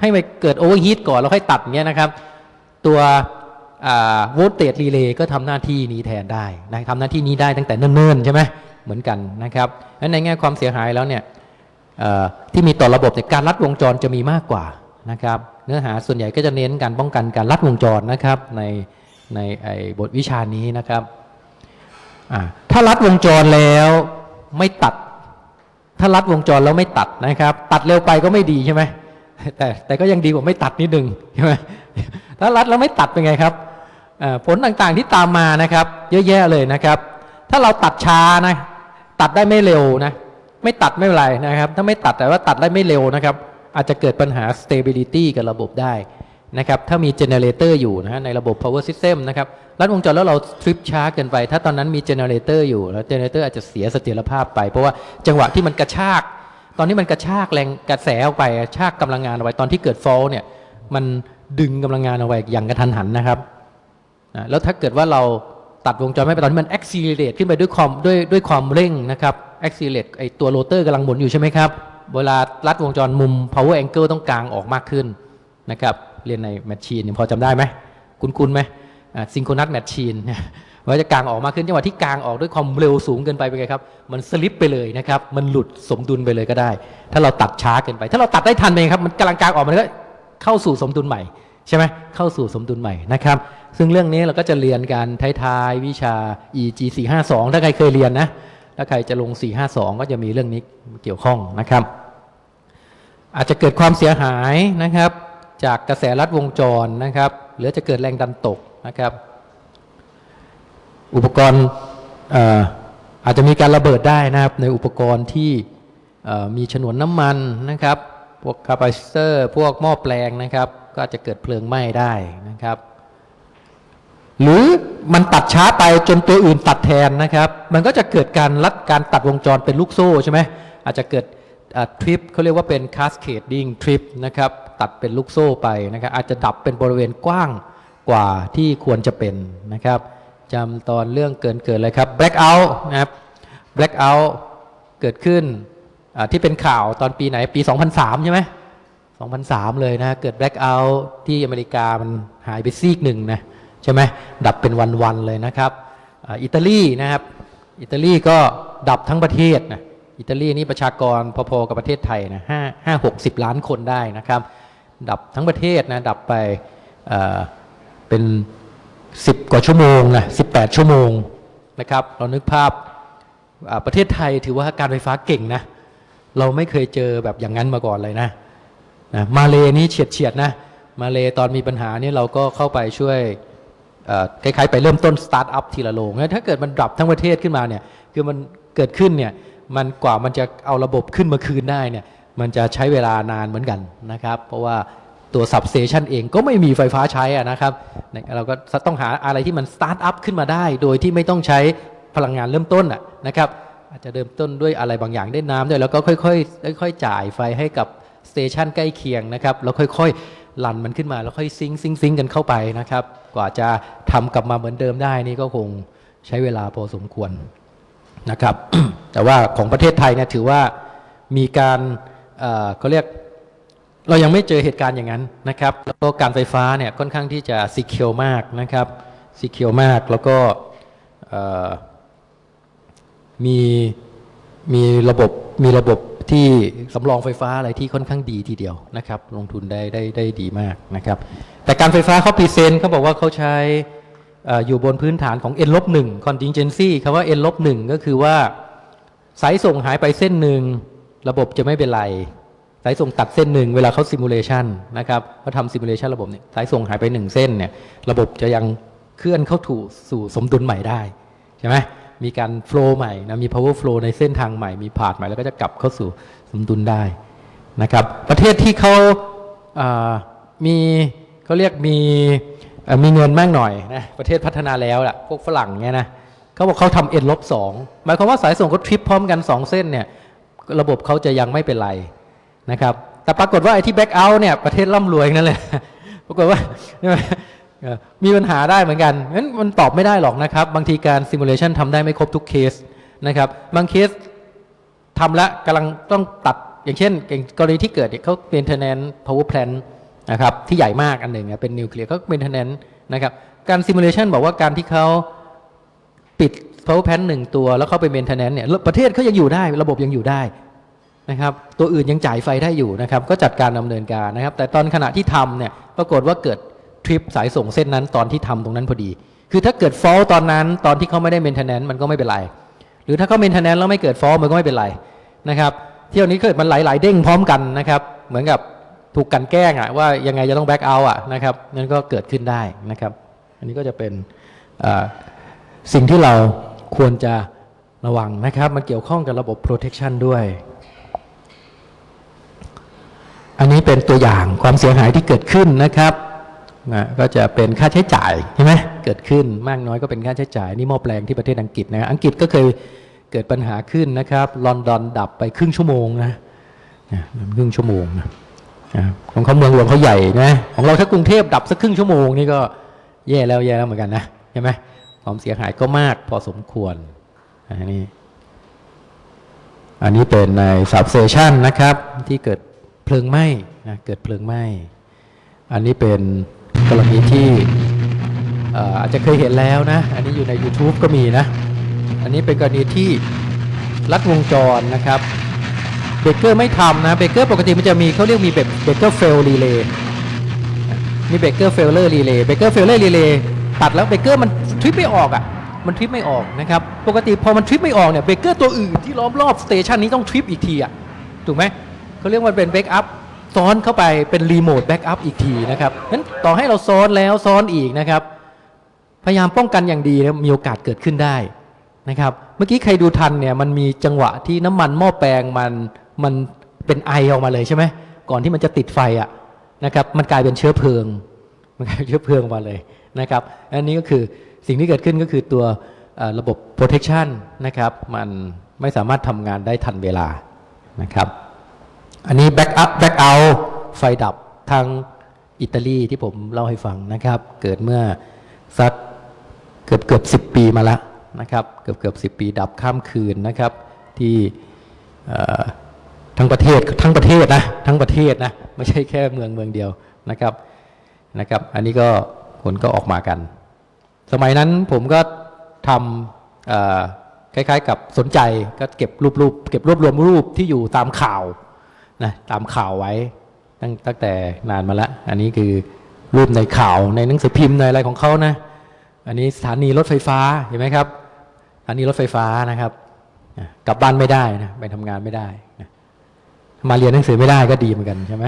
ให้ไปเกิด overheat ก่อนแล้วค่อยตัดเงี้ยนะครับ ตัวโวลเตจรีเลย์ก็ทำหน้าที่นี้แทนได้นะทำหน้าที่นี้ได้ตั้งแต่เนิ่นๆใช่ไหมเหมือนกันนะครับงั้นในแง่ความเสียหายแล้วเนี่ยที่มีต่อระบบเนี่ยการลัดวงจรจะมีมากกว่านะครับ เนื้อหาส่วนใหญ่ก็จะเน้นการป้องกันการลัดวงจรนะครับใน ในไอ้บทวิชานี้นะครับ ถ้าลัดวงจรแล้วไม่ตัด ถ้าลัดวงจรแล้วไม่ตัดนะครับ ตัดเร็วไปก็ไม่ดีใช่ไหมแต่แต่ก็ยังดีกว่าไม่ตัดนิดนึงใช่ไหมถ้ารัดแล้วไม่ตัดเป็นไงครับผลต่างๆที่ตามมานะครับ เยอะแยะเลยนะครับ ถ้าเราตัดช้านะตัดได้ไม่เร็วนะไม่ตัดไม่เป็นไรนะครับ ถ้าไม่ตัดแต่ว่าตัดได้ไม่เร็วนะครับ อาจจะเกิดปัญหา stability กับระบบได้ นะครับถ้ามี generator อยู่นะฮะในระบบ power system นะครับรัดวงจรแล้วเราทริปช้าเกินไป ถ้าตอนนั้นมี generator อยู่แล้ว generator อาจจะเสียเสถียรภาพไป เพราะว่าจังหวะที่มันกระชาก ตอนนี้มันกระชากแรงกระแสออกไปชากกำลังงานเอาไว้ตอนที่เกิดฟอลเนี่ยมันดึงกำลังงานเอาไว้อย่างกระทันหันนะครับนะแล้วถ้าเกิดว่าเราตัดวงจรไม่ไปตอนนี้มัน accelerate ขึ้นไปด้วยความด้วยด้วยความเร่งนะครับ accelerate ไอตัวโรเตอร์กำลังหมุนอยู่ใช่ไหมครับเวลาลัดวงจรมุม power angle ต้องกางออกมากขึ้นนะครับ เรียนใน machine พอจำได้ไหมคุ้นๆไหม synchronous machine ว่าจะกางออกมากขึ้นจังหวะที่กางออกด้วยความเร็วสูงเกินไปเป็นไงครับ มันสลิปไปเลยนะครับ มันหลุดสมดุลไปเลยก็ได้ ถ้าเราตัดช้าเกินไป ถ้าเราตัดได้ทันเองครับ มันกำลังกางออกมันก็เข้าสู่สมดุลใหม่ใช่ไหมเข้าสู่สมดุลใหม่นะครับ ซึ่งเรื่องนี้เราก็จะเรียนกันท้ายๆวิชา EG 452ถ้าใครเคยเรียนนะ ถ้าใครจะลง 452 ก็จะมีเรื่องนี้เกี่ยวข้องนะครับ อาจจะเกิดความเสียหายนะครับ จากกระแสรัดวงจรนะครับ หรือจะเกิดแรงดันตกนะครับ อุปกรณ์อาจจะมีการระเบิดได้นะครับ ในอุปกรณ์ที่มีฉนวนน้ำมันนะครับ พวกคาปาซิเตอร์ พวกหม้อแปลงนะครับ ก็อาจจะเกิดเพลิงไหม้ได้นะครับ หรือมันตัดช้าไปจนตัวอื่นตัดแทนนะครับ มันก็จะเกิดการลัดการตัดวงจรเป็นลูกโซ่ใช่ไหมอาจจะเกิดทริปเขาเรียกว่าเป็น cascading trip นะครับ ตัดเป็นลูกโซ่ไปนะครับ อาจจะดับเป็นบริเวณกว้างกว่าที่ควรจะเป็นนะครับจำตอนเรื่องเกินเกิดเลยครับ blackout นะครับ blackout เกิดขึ้นที่เป็นข่าวตอนปีไหนปี 2003 ใช่ไหม2003 เลยนะ เกิด blackout ที่อเมริกามันหายไปซีกหนึ่งนะใช่ไหมดับเป็นวันๆเลยนะครับอ,อิตาลีนะครับ อิตาลีก็ดับทั้งประเทศนะอิตาลีนี่ประชากรพอๆกับประเทศไทยนะห้าห้าหกสิบล้านคนได้นะครับ ดับทั้งประเทศนะดับไปเเป็น 10 กว่าชั่วโมงนะ18 ชั่วโมงนะครับเรานึกภาพประเทศไทยถือว่าการไฟฟ้าเก่งนะเราไม่เคยเจอแบบอย่างนั้นมาก่อนเลยนะนะมาเลนี่เฉียดเฉียดนะมาเลตอนมีปัญหานี่เราก็เข้าไปช่วยคล้ายๆไปเริ่มต้นสตาร์ทอัพทีละโลงถ้าเกิดมันดับทั้งประเทศขึ้นมาเนี่ยคือมันเกิดขึ้นเนี่ยมันกว่ามันจะเอาระบบขึ้นมาคืนได้เนี่ย มันจะใช้เวลานานเหมือนกันนะครับ เพราะว่าตัว substation เองก็ไม่มีไฟฟ้าใช้อะนะครับ เราก็ต้องหาอะไรที่มัน start up ขึ้นมาได้ โดยที่ไม่ต้องใช้พลังงานเริ่มต้นอะนะครับ อาจจะเริ่มต้นด้วยอะไรบางอย่างได้น้ำด้วยแล้วก็ค่อยๆค่อยๆจ่ายไฟให้กับ station ใกล้เคียงนะครับแล้วค่อยๆ run มันขึ้นมาแล้วค่อย sync sync sync กันเข้าไปนะครับ กว่าจะทำกลับมาเหมือนเดิมได้นี่ก็คงใช้เวลาพอสมควรนะครับ แต่ว่าของประเทศไทยเนี่ยถือว่ามีการ เขาเรียกเรายังไม่เจอเหตุการณ์อย่างนั้นนะครับ แล้วก็การไฟฟ้าเนี่ยค่อนข้างที่จะ secure มากนะครับ secure มากแล้วก็มีมีระบบมีระบบที่สำรองไฟฟ้าอะไรที่ค่อนข้างดีทีเดียวนะครับ ลงทุนได้ได้ได้ดีมากนะครับ แต่การไฟฟ้าเขา present เขาบอกว่าเขาใช้อออยู่บนพื้นฐานของ n ลบหนึ่ง contingency คำว่า n ลบหนึ่งก็คือว่าสายส่งหายไปเส้นหนึ่ง ระบบจะไม่เป็นไร สายส่งตัดเส้นหนึ่งเวลาเขาซิมูเลชันนะครับเขาทำซิมูเลชันระบบเนี่ยสายส่งหายไปหนึ่งเส้นเนี่ยระบบจะยังเคลื่อนเข้าถูสู่สมดุลใหม่ได้ใช่ไหมมีการโฟล์ใหม่นะมี power flow ในเส้นทางใหม่มีพาธใหม่แล้วก็จะกลับเข้าสู่สมดุลได้นะครับประเทศที่เขาอ่ามีเขาเรียกมีเอ่อมีเงินมากหน่อยนะประเทศพัฒนาแล้วล่ะพวกฝรั่งเนี่ยนะเขาบอกเขาทำ n ลบสองหมายความว่าสายส่งเขาทริปพร้อมกันสองเส้นเนี่ย ระบบเขาจะยังไม่เป็นไรนะครับ แต่ปรากฏว่าไอ้ที่ blackout เนี่ยประเทศร่ำรวยนั่นแหละปรากฏว่ามีปัญหาได้เหมือนกันงั้นมันตอบไม่ได้หรอกนะครับ บางทีการ simulation ทำได้ไม่ครบทุกเคสนะครับ บางเคสทำแล้วกำลังต้องตัดอย่างเช่นอย่างกรณีที่เกิดเนี่ยเขาเป็นเทนแนน power plant นนะครับที่ใหญ่มากอันหนึ่งเนี่ยเป็นนิวเคลียร์เขา maintenanceนะครับ การ simulation บอกว่าการที่เขาปิด power plant หนึ่งตัวแล้วเข้าไป maintenance เนี่ยประเทศเขายังอยู่ได้ระบบยังอยู่ได้นะครับตัวอื่นยังจ่ายไฟได้อยู่นะครับก็จัดการดำเนินการนะครับ แต่ตอนขณะที่ทำเนี่ยปรากฏว่าเกิดทริปสายส่งเส้นนั้นตอนที่ทำตรงนั้นพอดี คือถ้าเกิด fault ตอนนั้นตอนที่เขาไม่ได้ maintenance มันก็ไม่เป็นไร หรือถ้าเขา maintenance แล้วไม่เกิด fault มันก็ไม่เป็นไรนะครับเที่ยวนี้เกิดมันหลายๆเด้งพร้อมกันนะครับเหมือนกับถูกกันแกล้งอะว่ายังไงจะต้องแบ็กเอาอะนะครับนั่นก็เกิดขึ้นได้นะครับ อันนี้ก็จะเป็นสิ่งที่เรา ควรจะระวังนะครับ มันเกี่ยวข้องกับระบบ protection ด้วย อันนี้เป็นตัวอย่างความเสียหายที่เกิดขึ้นนะครับนะก็จะเป็นค่าใช้จ่ายใช่ไหมเกิดขึ้นมากน้อยก็เป็นค่าใช้จ่าย นี่หม้อแปลงที่ประเทศอังกฤษนะอังกฤษก็เคยเกิดปัญหาขึ้นนะครับลอนดอนดับไปครึ่งชั่วโมงนะนะครึ่งชั่วโมงนะของเขาเมืองหลวงเขาใหญ่นะของเราถ้ากรุงเทพดับสักครึ่งชั่วโมงนี่ก็แย่แล้วแย่แล้วเหมือนกันนะใช่ไหม ความเสียหายก็มากพอสมควรอันนี้อันนี้เป็นใน substation นะครับที่เกิดเพลิงไหม้นะเกิดเพลิงไหม้อันนี้เป็นกรณีที่อาจจะเคยเห็นแล้วนะ อันนี้อยู่ใน YouTube ก็มีนะ อันนี้เป็นกรณีที่ลัดวงจรนะครับเบเกอร์ไม่ทำนะเบเกอร์ปกติมันจะมีเขาเรียกมีแบบ breaker fail relay มี breaker failure relay breaker failure relay ตัดแล้วเบเกอร์มันทริปไม่ออกอะมันทริปไม่ออกนะครับปกติพอมันทริปไม่ออกเนี่ยเบเกอร์ตัวอื่นที่ล้อมรอบ station นี้ต้องทริปอีกทีอะถูกไหมเขาเรียกว่าเป็น backup ซ้อนเข้าไปเป็น remote backup อีกทีนะครับงั้นต่อให้เราซ้อนแล้วซ้อนอีกนะครับ พยายามป้องกันอย่างดีนะมีโอกาสเกิดขึ้นได้นะครับ เมื่อกี้ใครดูทันเนี่ยมันมีจังหวะที่น้ำมันหม้อแปลงมันมันเป็นไอออกมาเลยใช่ไหมก่อนที่มันจะติดไฟอะนะครับ มันกลายเป็นเชื้อเพลิง มันกลายเป็นเชื้อเพลิงมาเลย นะครับอันนี้ก็คือสิ่งที่เกิดขึ้นก็คือตัวระบบ protection นะครับ มันไม่สามารถทำงานได้ทันเวลานะครับ อันนี้ back up back out ไฟดับทางอิตาลีที่ผมเล่าให้ฟังนะครับ เกิดเมื่อสักเกือบเกือบสิปีมาแล้วนะครับ เกือบเกือบสิปีดับข้ามคืนนะครับ ที่ทั้งประเทศทั้งประเทศนะทั้งประเทศนะไม่ใช่แค่เมืองเมืองเดียวนะครับนะครับ อันนี้ก็ คนก็ออกมากัน สมัยนั้นผมก็ทำคล้ายๆ กับสนใจก็เก็บรูปรูปเก็บรวบรวมรูปที่อยู่ตามข่าวนะตามข่าวไว้ตั้งตั้งแต่นานมาแล้ว อันนี้คือรูปในข่าวในหนังสือพิมพ์ในอะไรของเขานะ อันนี้สถานีรถไฟฟ้าเห็นไหมครับสถานีรถไฟฟ้านะครับอะกลับบ้านไม่ได้นะไปทำงานไม่ได้นะมาเรียนหนังสือไม่ได้ก็ดีเหมือนกันใช่ไหม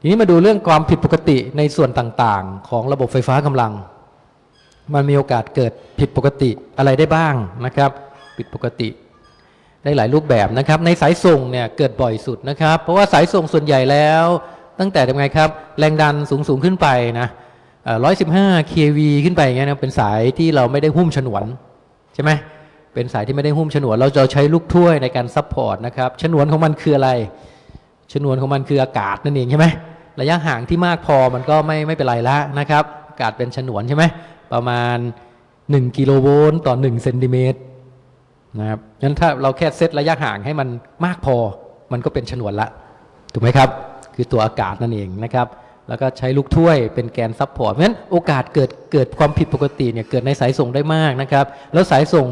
ทีนี้มาดูเรื่องความผิดปกติในส่วนต่างๆ ของระบบไฟฟ้ากำลัง มันมีโอกาสเกิดผิดปกติอะไรได้บ้างนะครับ ผิดปกติ ได้หลายรูปแบบนะครับ ในสายส่งเนี่ยเกิดบ่อยสุดนะครับ เพราะว่าสายส่งส่วนใหญ่แล้ว ตั้งแต่ทำไงครับ แรงดันสูงสูงๆขึ้นไปนะร้อยสิบห้า kV ขึ้นไปอย่างเงี้ยนะเป็นสายที่เราไม่ได้หุ้มฉนวนใช่ไหมเป็นสายที่ไม่ได้หุ้มฉนวน เราจะใช้ลูกถ้วยในการ support นะครับฉนวนของมันคืออะไร ฉนวนของมันคืออากาศนั่นเองใช่ไหมระยะห่างที่มากพอมันก็ไม่ไม่เป็นไรละนะครับอากาศเป็นฉนวนใช่ไหมประมาณ 1 กิโลโวลต์ต่อ1เซนติเมตรนะครับงั้นถ้าเราแค่เซตระยะห่างให้มันมากพอ มันก็เป็นฉนวนละ ถูกไหมครับ คือตัวอากาศนั่นเองนะครับ แล้วก็ใช้ลูกถ้วยเป็นแกน support เพราะฉะนั้นโอกาสเกิดเกิดความผิดปกติเนี่ยเกิดในสายส่งได้มากนะครับ แล้วสายส่ง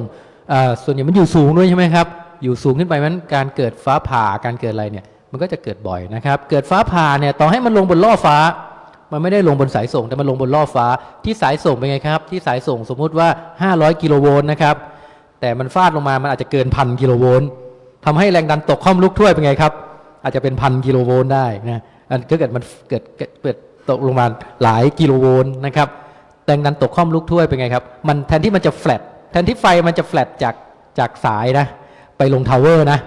อ่อส่วนใหญ่มันอยู่สูงด้วยใช่ไหมครับ อยู่สูงขึ้นไปมันการเกิดฟ้าผ่าการเกิดอะไรเนี่ย มันก็จะเกิดบ่อยนะครับ เกิดฟ้าผ่าเนี่ยต่อให้มันลงบนล่อฟ้า มันไม่ได้ลงบนสายส่งแต่มันลงบนล่อฟ้า ที่สายส่งเป็นไงครับ ที่สายส่งสมมุติว่า 500 กิโลโวลต์นะครับ แต่มันฟาดลงมามันอาจจะเกินพันกิโลโวลต์ทำให้แรงดันตกคร่อมลูกถ้วยเป็นไงครับ อาจจะเป็นพันกิโลโวลต์ได้นะอันก็เกิดมันเกิดเกิดตกลงมาหลายกิโลโวลต์นะครับแรงดันตกคร่อมลูกถ้วยเป็นไงครับ มันแทนที่มันจะแฟลตแทนที่ไฟมันจะแฟลตจากจากสายนะไปลง tower นะ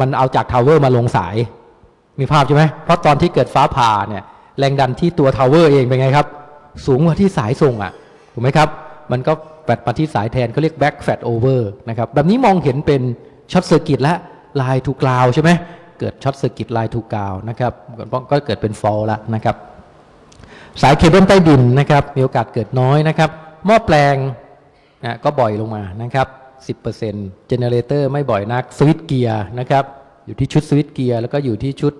มันเอาจาก tower มาลงสาย มีภาพใช่ไหมเพราะตอนที่เกิดฟ้าผ่าเนี่ยแรงดันที่ตัว tower เองเป็นไงครับ สูงกว่าที่สายส่งอะถูกไหมครับ มันก็แฟลตมาที่สายแทนเขาเรียก back flashover นะครับแบบนี้มองเห็นเป็น short circuit และ line to ground ใช่ไหมเกิด short circuit line to ground นะครับก็เกิดเป็น fault แล้วนะครับสายเคเบิลใต้ดินนะครับมีโอกาสเกิดน้อยนะครับหม้อแปลงนะก็บ่อยลงมานะครับ 10% generator ไม่บ่อยนัก switchgear นะครับอยู่ที่ชุด switchgear แล้วก็อยู่ที่ชุด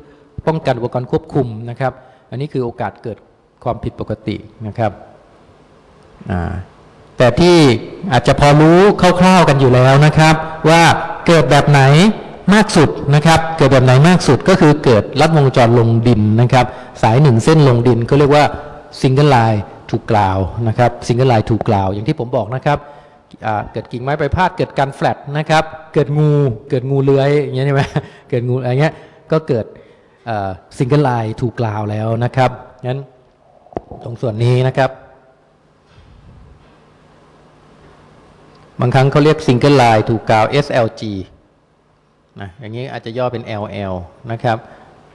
ป้องกันอุปกรณ์ควบคุมนะครับอันนี้คือโอกาสเกิดความผิดปกตินะครับแต่ที่อาจจะพอรู้คร่าวๆกันอยู่แล้วนะครับ ว่าเกิดแบบไหนมากสุดนะครับ เกิดแบบไหนมากสุดก็คือเกิดลัดวงจรลงดินนะครับ สายหนึ่งเส้นลงดินก็เรียกว่า single line to ground นะครับ single line to ground อย่างที่ผมบอกนะครับ เกิดกิ่งไม้ไปพาดเกิดการแฟลตนะครับ เกิดงูเกิดงูเลื้อยอย่างเงี้ยใช่ไหมเกิดงูอะไรเงี้ยก็เกิด single line to ground แล้วนะครับงั้นตรงส่วนนี้นะครับ บางครั้งเขาเรียก single line to ground SLG นะอย่างนี้อาจจะย่อเป็น LL นะครับ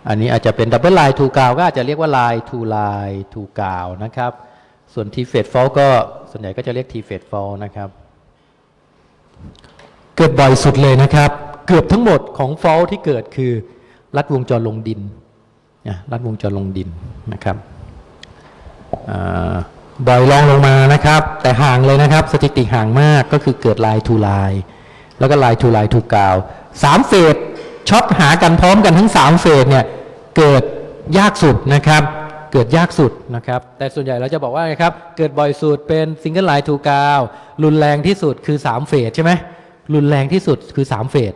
อันนี้อาจจะเป็น double line to ground ก็อาจจะเรียกว่า line to line to ground นะครับ ส่วน three phase fault ก็ส่วนใหญ่ก็จะเรียก three phase fault นะครับ เกิดบ่อยสุดเลยนะครับ เกือบทั้งหมดของ fault ที่เกิดคือลัดวงจรลงดินนะลัดวงจรลงดินนะครับบ่อยรองลงมานะครับ แต่ห่างเลยนะครับ สถิติห่างมากก็คือเกิด line to line แล้วก็ line to line to ground สามเฟสช็อตหากันพร้อมกันทั้งสามเฟสเนี่ยเกิดยากสุดนะครับ เกิดยากสุดนะครับ แต่ส่วนใหญ่เราจะบอกว่าไงครับ เกิดบ่อยสุดเป็น single line to ground รุนแรงที่สุดคือ 3 เฟสใช่ไหม รุนแรงที่สุดคือ3เฟส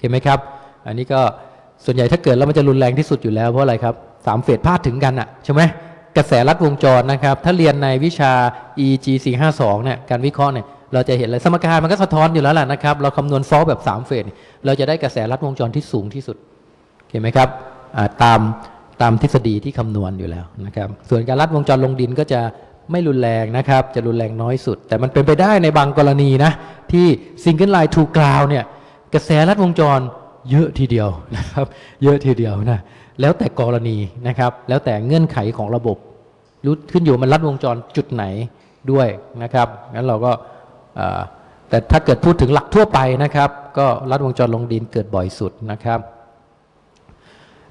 เห็นไหมครับ อันนี้ก็ส่วนใหญ่ถ้าเกิดแล้วมันจะรุนแรงที่สุดอยู่แล้วเพราะอะไรครับสามเฟสพาดถึงกันอะใช่ไหมกระแสลัดวงจรนะครับ ถ้าเรียนในวิชา EG 452เนี่ยการวิเคราะห์เนี่ยเราจะเห็นเลยสมการมันก็สะท้อนอยู่แล้วแหละนะครับ เราคำนวณ fault แบบ 3 เฟสเนี่ยเราจะได้กระแสลัดวงจรที่สูงที่สุดเห็นไหมครับตามตามทฤษฎีที่คำนวณอยู่แล้วนะครับ ส่วนการลัดวงจรลงดินก็จะ ไม่รุนแรงนะครับ จะรุนแรงน้อยสุด แต่มันเป็นไปได้ในบางกรณีนะ ที่ single line to ground เนี่ย กระแสลัดวงจรเยอะทีเดียวนะครับ เยอะทีเดียวนะ แล้วแต่กรณีนะครับ แล้วแต่เงื่อนไขของระบบรู้ขึ้นอยู่มันลัดวงจรจุดไหนด้วยนะครับงั้นเราก็แต่ถ้าเกิดพูดถึงหลักทั่วไปนะครับ ก็ลัดวงจรลงดินเกิดบ่อยสุดนะครับ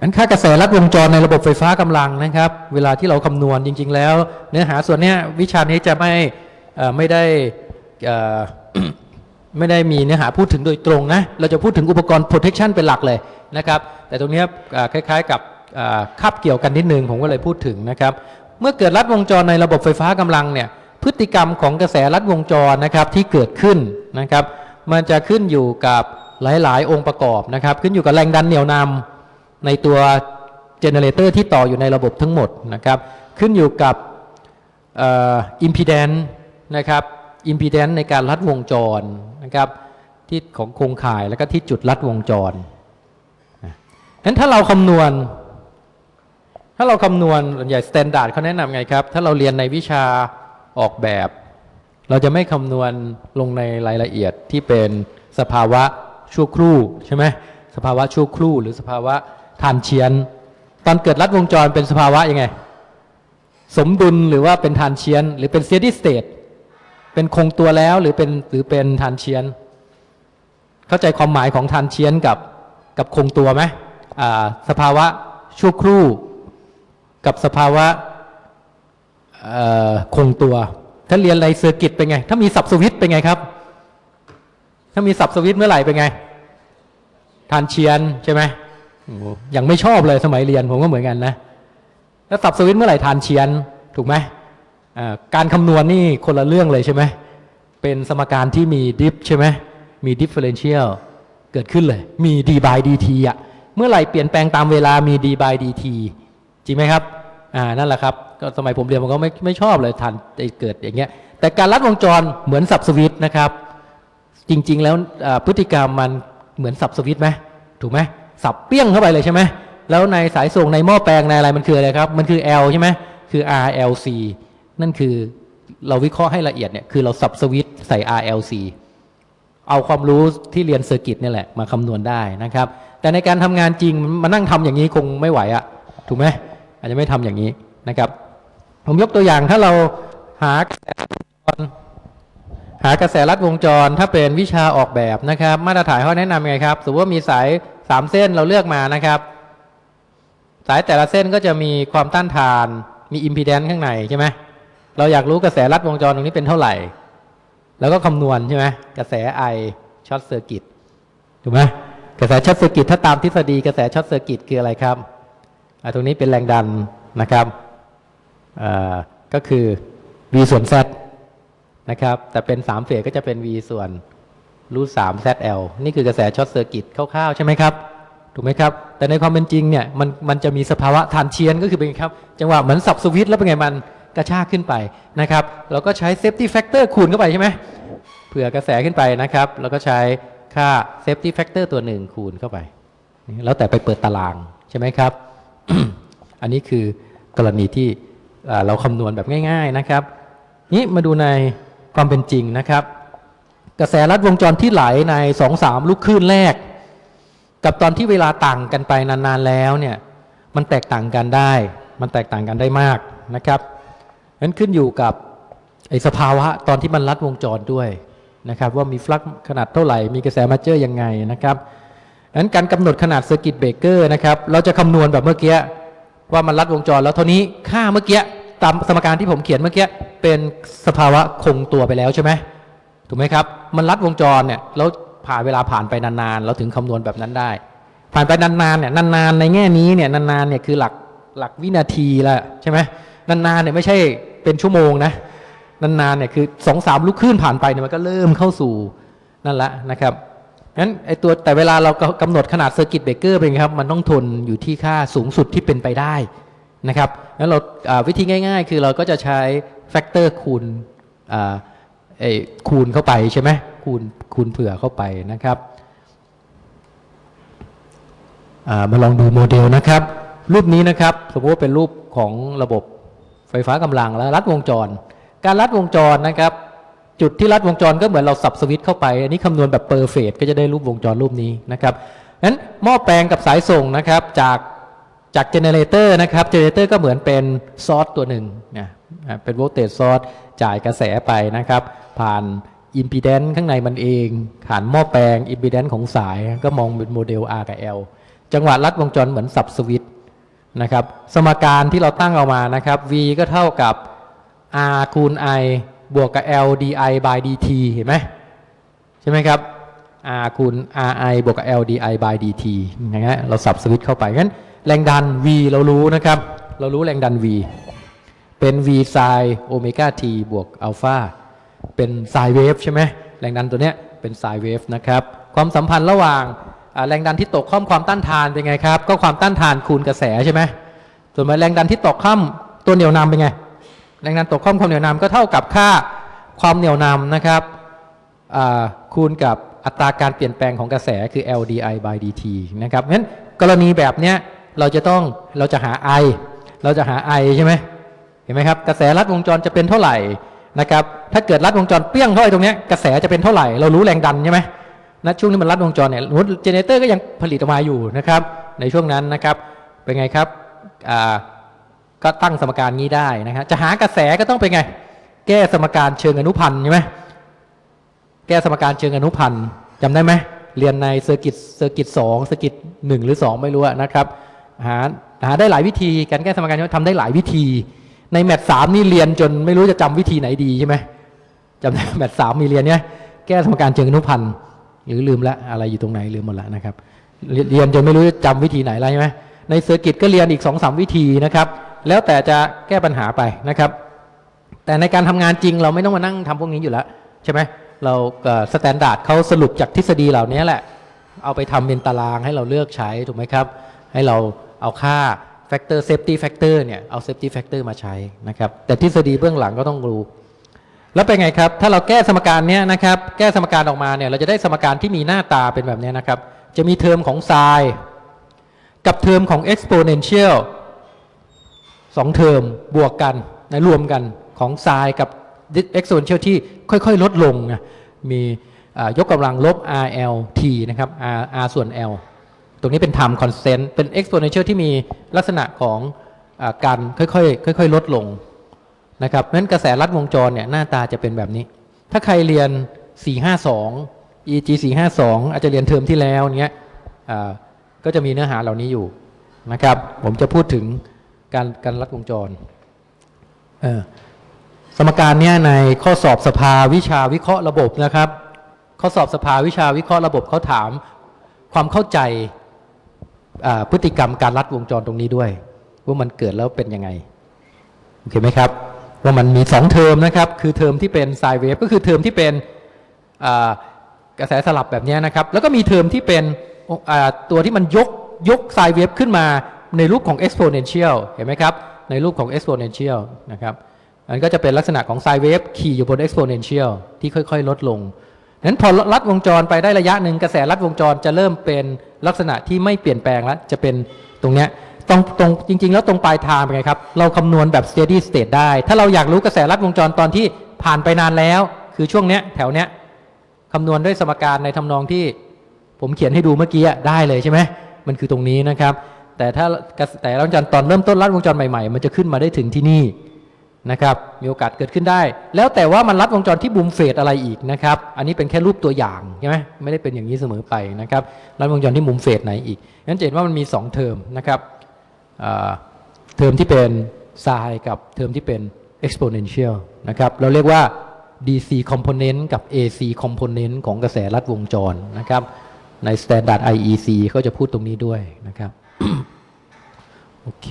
อันค่ากระแสลัดวงจรในระบบไฟฟ้ากำลังนะครับ เวลาที่เราคำนวณจริง ๆ แล้ว เนื้อหาส่วนนี้วิชานี้จะไม่ไม่ได้ไม่ได้มีเนื้อหาพูดถึงโดยตรงนะ เราจะพูดถึงอุปกรณ์ protection เป็นหลักเลยนะครับ แต่ตรงนี้คล้ายๆกับคาบเกี่ยวกันนิดนึง ผมก็เลยพูดถึงนะครับ เมื่อเกิดลัดวงจรในระบบไฟฟ้ากำลังเนี่ยพฤติกรรมของกระแสลัดวงจรนะครับที่เกิดขึ้นนะครับ มันจะขึ้นอยู่กับหลาย ๆ องค์ประกอบนะครับ ขึ้นอยู่กับแรงดันเหนี่ยวนำ ในตัว generator ที่ต่ออยู่ในระบบทั้งหมดนะครับ ขึ้นอยู่กับอิมพีแดนนะครับอิมพีแดนในการลัดวงจรนะครับที่ของโครงข่ายแล้วก็ที่จุดลัดวงจรนะงั้นถ้าเราคำนวณ ถ้าเราคำนวณส่วนใหญ่ standard เขาแนะนำไงครับ ถ้าเราเรียนในวิชาออกแบบ เราจะไม่คำนวณลงในรายละเอียดที่เป็นสภาวะชั่วครู่ใช่ไหมสภาวะชั่วครู่หรือสภาวะ transient ตอนเกิดลัดวงจรเป็นสภาวะยังไง สมดุลหรือว่าเป็น transient หรือเป็น steady stateเป็นคงตัวแล้วหรือเป็นหรือเป็น transient เข้าใจความหมายของ transient กับกับคงตัวไหมอ่าสภาวะชั่วครู่ กับสภาวะคงตัว ถ้าเรียนอะไร circuit เป็นไง ถ้ามีสับสวิตช์เป็นไงครับ ถ้ามีสับสวิตช์เมื่อไหร่เป็นไง transient ใช่ไหม ยังไม่ชอบเลยสมัยเรียนผมก็เหมือนกันนะ แล้วสับสวิตเมื่อไหร่ทานเชียนถูกไหมการคำนวณนี่คนละเรื่องเลยใช่ไหมเป็นสมการที่มีดิฟใช่ไหมมี differential เกิดขึ้นเลย มี d by dt อะเมื่อไหร่เปลี่ยนแปลงตามเวลามี d by dt จริงไหมครับอ่านั่นแหละครับก็สมัยผมเรียนผมก็ไม่ไม่ชอบเลยทันเกิดอย่างเงี้ย แต่การลัดวงจรเหมือนสับสวิตนะครับ จริง ๆ แล้วพฤติกรรมมันเหมือนสับสวิตไหมถูกไหม สับเปี้ยงเข้าไปเลยใช่ไหมแล้วในสายส่งในหม้อแปลงในอะไรมันคืออะไรครับ มันคือ L ใช่ไหมคือ RLC นั่นคือเราวิเคราะห์ให้ละเอียดเนี่ยคือเราสับสวิตช์ใส่ RLC เอาความรู้ที่เรียน circuit นี่แหละมาคำนวณได้นะครับ แต่ในการทำงานจริงมานั่งทำอย่างนี้คงไม่ไหวอะถูกไหมอาจจะไม่ทำอย่างนี้นะครับ ผมยกตัวอย่างถ้าเราหากระแสหากระแสลัดวงจร ถ้าเป็นวิชาออกแบบนะครับ มาตรฐานเขาแนะนำยังไงครับสมมติว่ามีสาย สามเส้นเราเลือกมานะครับ สายแต่ละเส้นก็จะมีความต้านทาน มีอิมพีแดนซ์ข้างในใช่ไหมเราอยากรู้กระแสลัดวงจรตรงนี้เป็นเท่าไหร่ แล้วก็คำนวณใช่ไหมกระแส I short circuit ถูกไหมกระแส short circuit ถ้าตามทฤษฎีกระแส short circuit คืออะไรครับอตรงนี้เป็นแรงดันนะครับก็คือ v ส่วน z นะครับ แต่เป็น3เฟสก็จะเป็น v ส่วน root 3 zl นี่คือกระแส short circuit คร่าวๆใช่ไหมครับ ถูกไหมครับ แต่ในความเป็นจริงเนี่ยมันมันจะมีสภาวะ transient ก็คือเป็นไงครับ จังหวะเหมือนสับสวิตช์แล้วเป็นไงมันกระชากขึ้นไปนะครับเราก็ใช้ safety factor คูณเข้าไปใช่ไหมเผื่อกระแสขึ้นไปนะครับแล้วก็ใช้ค่า safety factor ตัวหนึ่งคูณเข้าไป แล้วแต่ไปเปิดตารางใช่ไหมครับ อันนี้คือกรณีที่เราคำนวณแบบง่าย ๆนะครับ นี้มาดูในความเป็นจริงนะครับ กระแสลัดวงจรที่ไหลในสองสามลูกคลื่นแรก กับตอนที่เวลาต่างกันไปนานๆแล้วเนี่ยมันแตกต่างกันได้ มันแตกต่างกันได้มากนะครับนั้นขึ้นอยู่กับไอสภาวะตอนที่มันลัดวงจรด้วยนะครับว่ามีฟลักขนาดเท่าไหร่ มีกระแสมาเจอร์ยังไงนะครับนั้นการกำหนดขนาด circuit breaker นะครับเราจะคำนวณแบบเมื่อกี้ว่ามันลัดวงจรแล้วเท่านี้ค่าเมื่อกี้ตามสมการที่ผมเขียนเมื่อกี้เป็นสภาวะคงตัวไปแล้วใช่ไหม ถูกไหมครับ มันลัดวงจรเนี่ยแล้วผ่านเวลาผ่านไปนานๆ เราถึงคำนวณแบบนั้นได้ ผ่านไปนานๆเนี่ยนานๆในแง่นี้เนี่ยนานๆเนี่ยคือหลักหลักวินาทีละใช่ไหมนานๆเนี่ยไม่ใช่เป็นชั่วโมงนะนานๆเนี่ยคือสองสามลูกคลื่นผ่านไปเนี่ยมันก็เริ่มเข้าสู่นั่นละนะครับงั้นไอตัวแต่เวลาเรากำหนดขนาด circuit breaker เป็นไงครับมันต้องทนอยู่ที่ค่าสูงสุดที่เป็นไปได้นะครับงั้นเราอ่าวิธีง่าย ๆ คือเราก็จะใช้ factor คูณอ่า ไอคูณเข้าไปใช่ไหมคูณคูณเผื่อเข้าไปนะครับมาลองดูโมเดลนะครับ รูปนี้นะครับ สมมติว่าเป็นรูปของระบบไฟฟ้ากำลังและลัดวงจร การลัดวงจรนะครับ จุดที่ลัดวงจรก็เหมือนเราสับสวิตช์เข้าไป อันนี้คำนวณแบบ perfect ก็จะได้รูปวงจรรูปนี้นะครับนั้นหม้อแปลงกับสายส่งนะครับจากจาก generator นะครับ generator ก็เหมือนเป็น source ตัวหนึ่งนะ เป็น voltage source จ่ายกระแสไปนะครับ ผ่านอิมพีแดนซ์ข้างในมันเองผ่านหม้อแปลงอิมพีแดนซ์ของสายก็มองเป็นโมเดล R กับ L จังหวะลัดวงจรเหมือนสับสวิตช์นะครับ สมการที่เราตั้งเอามานะครับ V ก็เท่ากับ R คูณ I บวกกับ L di by dt เห็นไหมใช่ไหมครับ R คูณ RI บวกกับ L di by dt อย่างเงี้ยเราสับสวิตเข้าไปงั้นแรงดัน V เรารู้นะครับ เรารู้แรงดัน V เป็น V ไซน์โอเมก้า t บวกอัลฟาเป็นไซน์เวฟใช่ไหมแรงดันตัวเนี้ยเป็นไซน์เวฟนะครับ ความสัมพันธ์ระหว่างแรงดันที่ตกข้อมความต้านทานเป็นไงครับ ก็ความต้านทานคูณกระแสใช่ไหมส่วนแรงดันที่ตกข้ามตัวเหนี่ยวนำเป็นไง แรงดันตกข้อมความเหนี่ยวนำก็เท่ากับค่าความเหนี่ยวนำนะครับคูณกับอัตราการเปลี่ยนแปลงของกระแสคือ LDI by dt นะครับงั้นกรณีแบบเนี้ยเราจะต้องเราจะหา I เราจะหา I ใช่ไหม เห็นไหมครับ กระแสลัดวงจรจะเป็นเท่าไหร่นะครับ ถ้าเกิดลัดวงจรเปี้ยงเข้าไปตรงนี้กระแสจะเป็นเท่าไหร่ เรารู้แรงดันใช่ไหมณช่วงที่มันลัดวงจรเนี่ย generator ก็ยังผลิตออกมาอยู่นะครับ ในช่วงนั้นนะครับ เป็นไงครับอ่าก็ตั้งสมการนี้ได้นะครับ จะหากระแสก็ต้องเป็นไง แก้สมการเชิงอนุพันธ์ใช่ไหมแก้สมการเชิงอนุพันธ์จำได้ไหมเรียนใน circuit circuit สอง circuit หนึ่งหรือสองไม่รู้นะครับหาหาได้หลายวิธีการแก้สมการนี้ทำได้หลายวิธี ใน math สามนี่เรียนจนไม่รู้จะจำวิธีไหนดีใช่ไหมจำได้ math สามมีเรียนเนี้ยแก้สมการเชิงอนุพันธ์หรือลืมละอะไรอยู่ตรงไหนลืมหมดละนะครับ เรียนจนไม่รู้จะจำวิธีไหนแล้วใช่ไหมใน circuit ก็เรียนอีกสองสามวิธีนะครับ แล้วแต่จะแก้ปัญหาไปนะครับ แต่ในการทำงานจริงเราไม่ต้องมานั่งทำพวกนี้อยู่แล้วใช่ไหมเรา standard เขาสรุปจากทฤษฎีเหล่านี้แหละ เอาไปทำเป็นตารางให้เราเลือกใช้ถูกไหมครับ ให้เราเอาค่า factor safety factor เนี่ยเอา safety factor มาใช้นะครับแต่ทฤษฎีเบื้องหลังก็ต้องรู้ แล้วเป็นไงครับ ถ้าเราแก้สมการเนี้ยนะครับแก้สมการออกมาเนี่ยเราจะได้สมการที่มีหน้าตาเป็นแบบนี้นะครับ จะมีเทอมของ sin กับเทอมของ exponential สองเทอมบวกกันนะรวมกันของ sin กับ exponential ที่ค่อยๆ ลดลงนะมียกกำลังลบ RLT นะครับ R R ส่วน L ตรงนี้เป็น time constant เป็น exponential ที่มีลักษณะของอการค่อยๆค่อยๆลดลงนะครับเพราะฉะนั้นกระแสลัดวงจรเนี่ยหน้าตาจะเป็นแบบนี้ ถ้าใครเรียน 452 EG 452 อาจจะเรียนเทอมที่แล้วเนี้ยก็จะมีเนื้อหาเหล่านี้อยู่นะครับ ผมจะพูดถึงการการลัดวงจรเสมการเนี้ยในข้อสอบสภาวิชาวิเคราะห์ระบบนะครับ ข้อสอบสภาวิชาวิเคราะห์ระบบเขาถามความเข้าใจ พฤติกรรมการลัดวงจรตรงนี้ด้วย ว่ามันเกิดแล้วเป็นยังไงโอเคไหมครับ ว่ามันมี 2 เทอมนะครับ คือเทอมที่เป็น sine wave ก็คือเทอมที่เป็นกระแสสลับแบบนี้นะครับ แล้วก็มีเทอมที่เป็นตัวที่มันยกยก sine wave ขึ้นมาในรูปของ exponential เห็นไหมครับ ในรูปของ exponential นะครับอันก็จะเป็นลักษณะของ sine wave ขี่อยู่บน exponential ที่ค่อย ๆ ลดลง นั้นพอลัดวงจรไปได้ระยะหนึ่งกระแสลัดวงจรจะเริ่มเป็นลักษณะที่ไม่เปลี่ยนแปลงแล้วจะเป็นตรงเนี้ยตรงตรงจริง ๆ แล้วตรงปลายทางเป็นไงครับ เราคำนวณแบบ steady state ได้ ถ้าเราอยากรู้กระแสลัดวงจรตอนที่ผ่านไปนานแล้ว คือช่วงเนี้ยแถวเนี้ยคำนวณด้วยสมการในทำนองที่ผมเขียนให้ดูเมื่อกี้ได้เลยใช่ไหมมันคือตรงนี้นะครับ แต่ถ้ากระแสลัดวงจรตอนเริ่มต้นลัดวงจรใหม่ๆ มันจะขึ้นมาได้ถึงที่นี่ นะครับมีโอกาสเกิดขึ้นได้ แล้วแต่ว่ามันลัดวงจรที่มุมเฟสอะไรอีกนะครับอันนี้เป็นแค่รูปตัวอย่างใช่ไหมไม่ได้เป็นอย่างนี้เสมอไปนะครับลัดวงจรที่มุมเฟสไหนอีกนั้นเห็นว่ามันมี 2 เทอมนะครับเทอมที่เป็นไซน์กับเทอมที่เป็น exponential นะครับเราเรียกว่า DC component กับ AC component ของกระแสลัดวงจรนะครับใน standard IEC เขาจะพูดตรงนี้ด้วยนะครับโอเค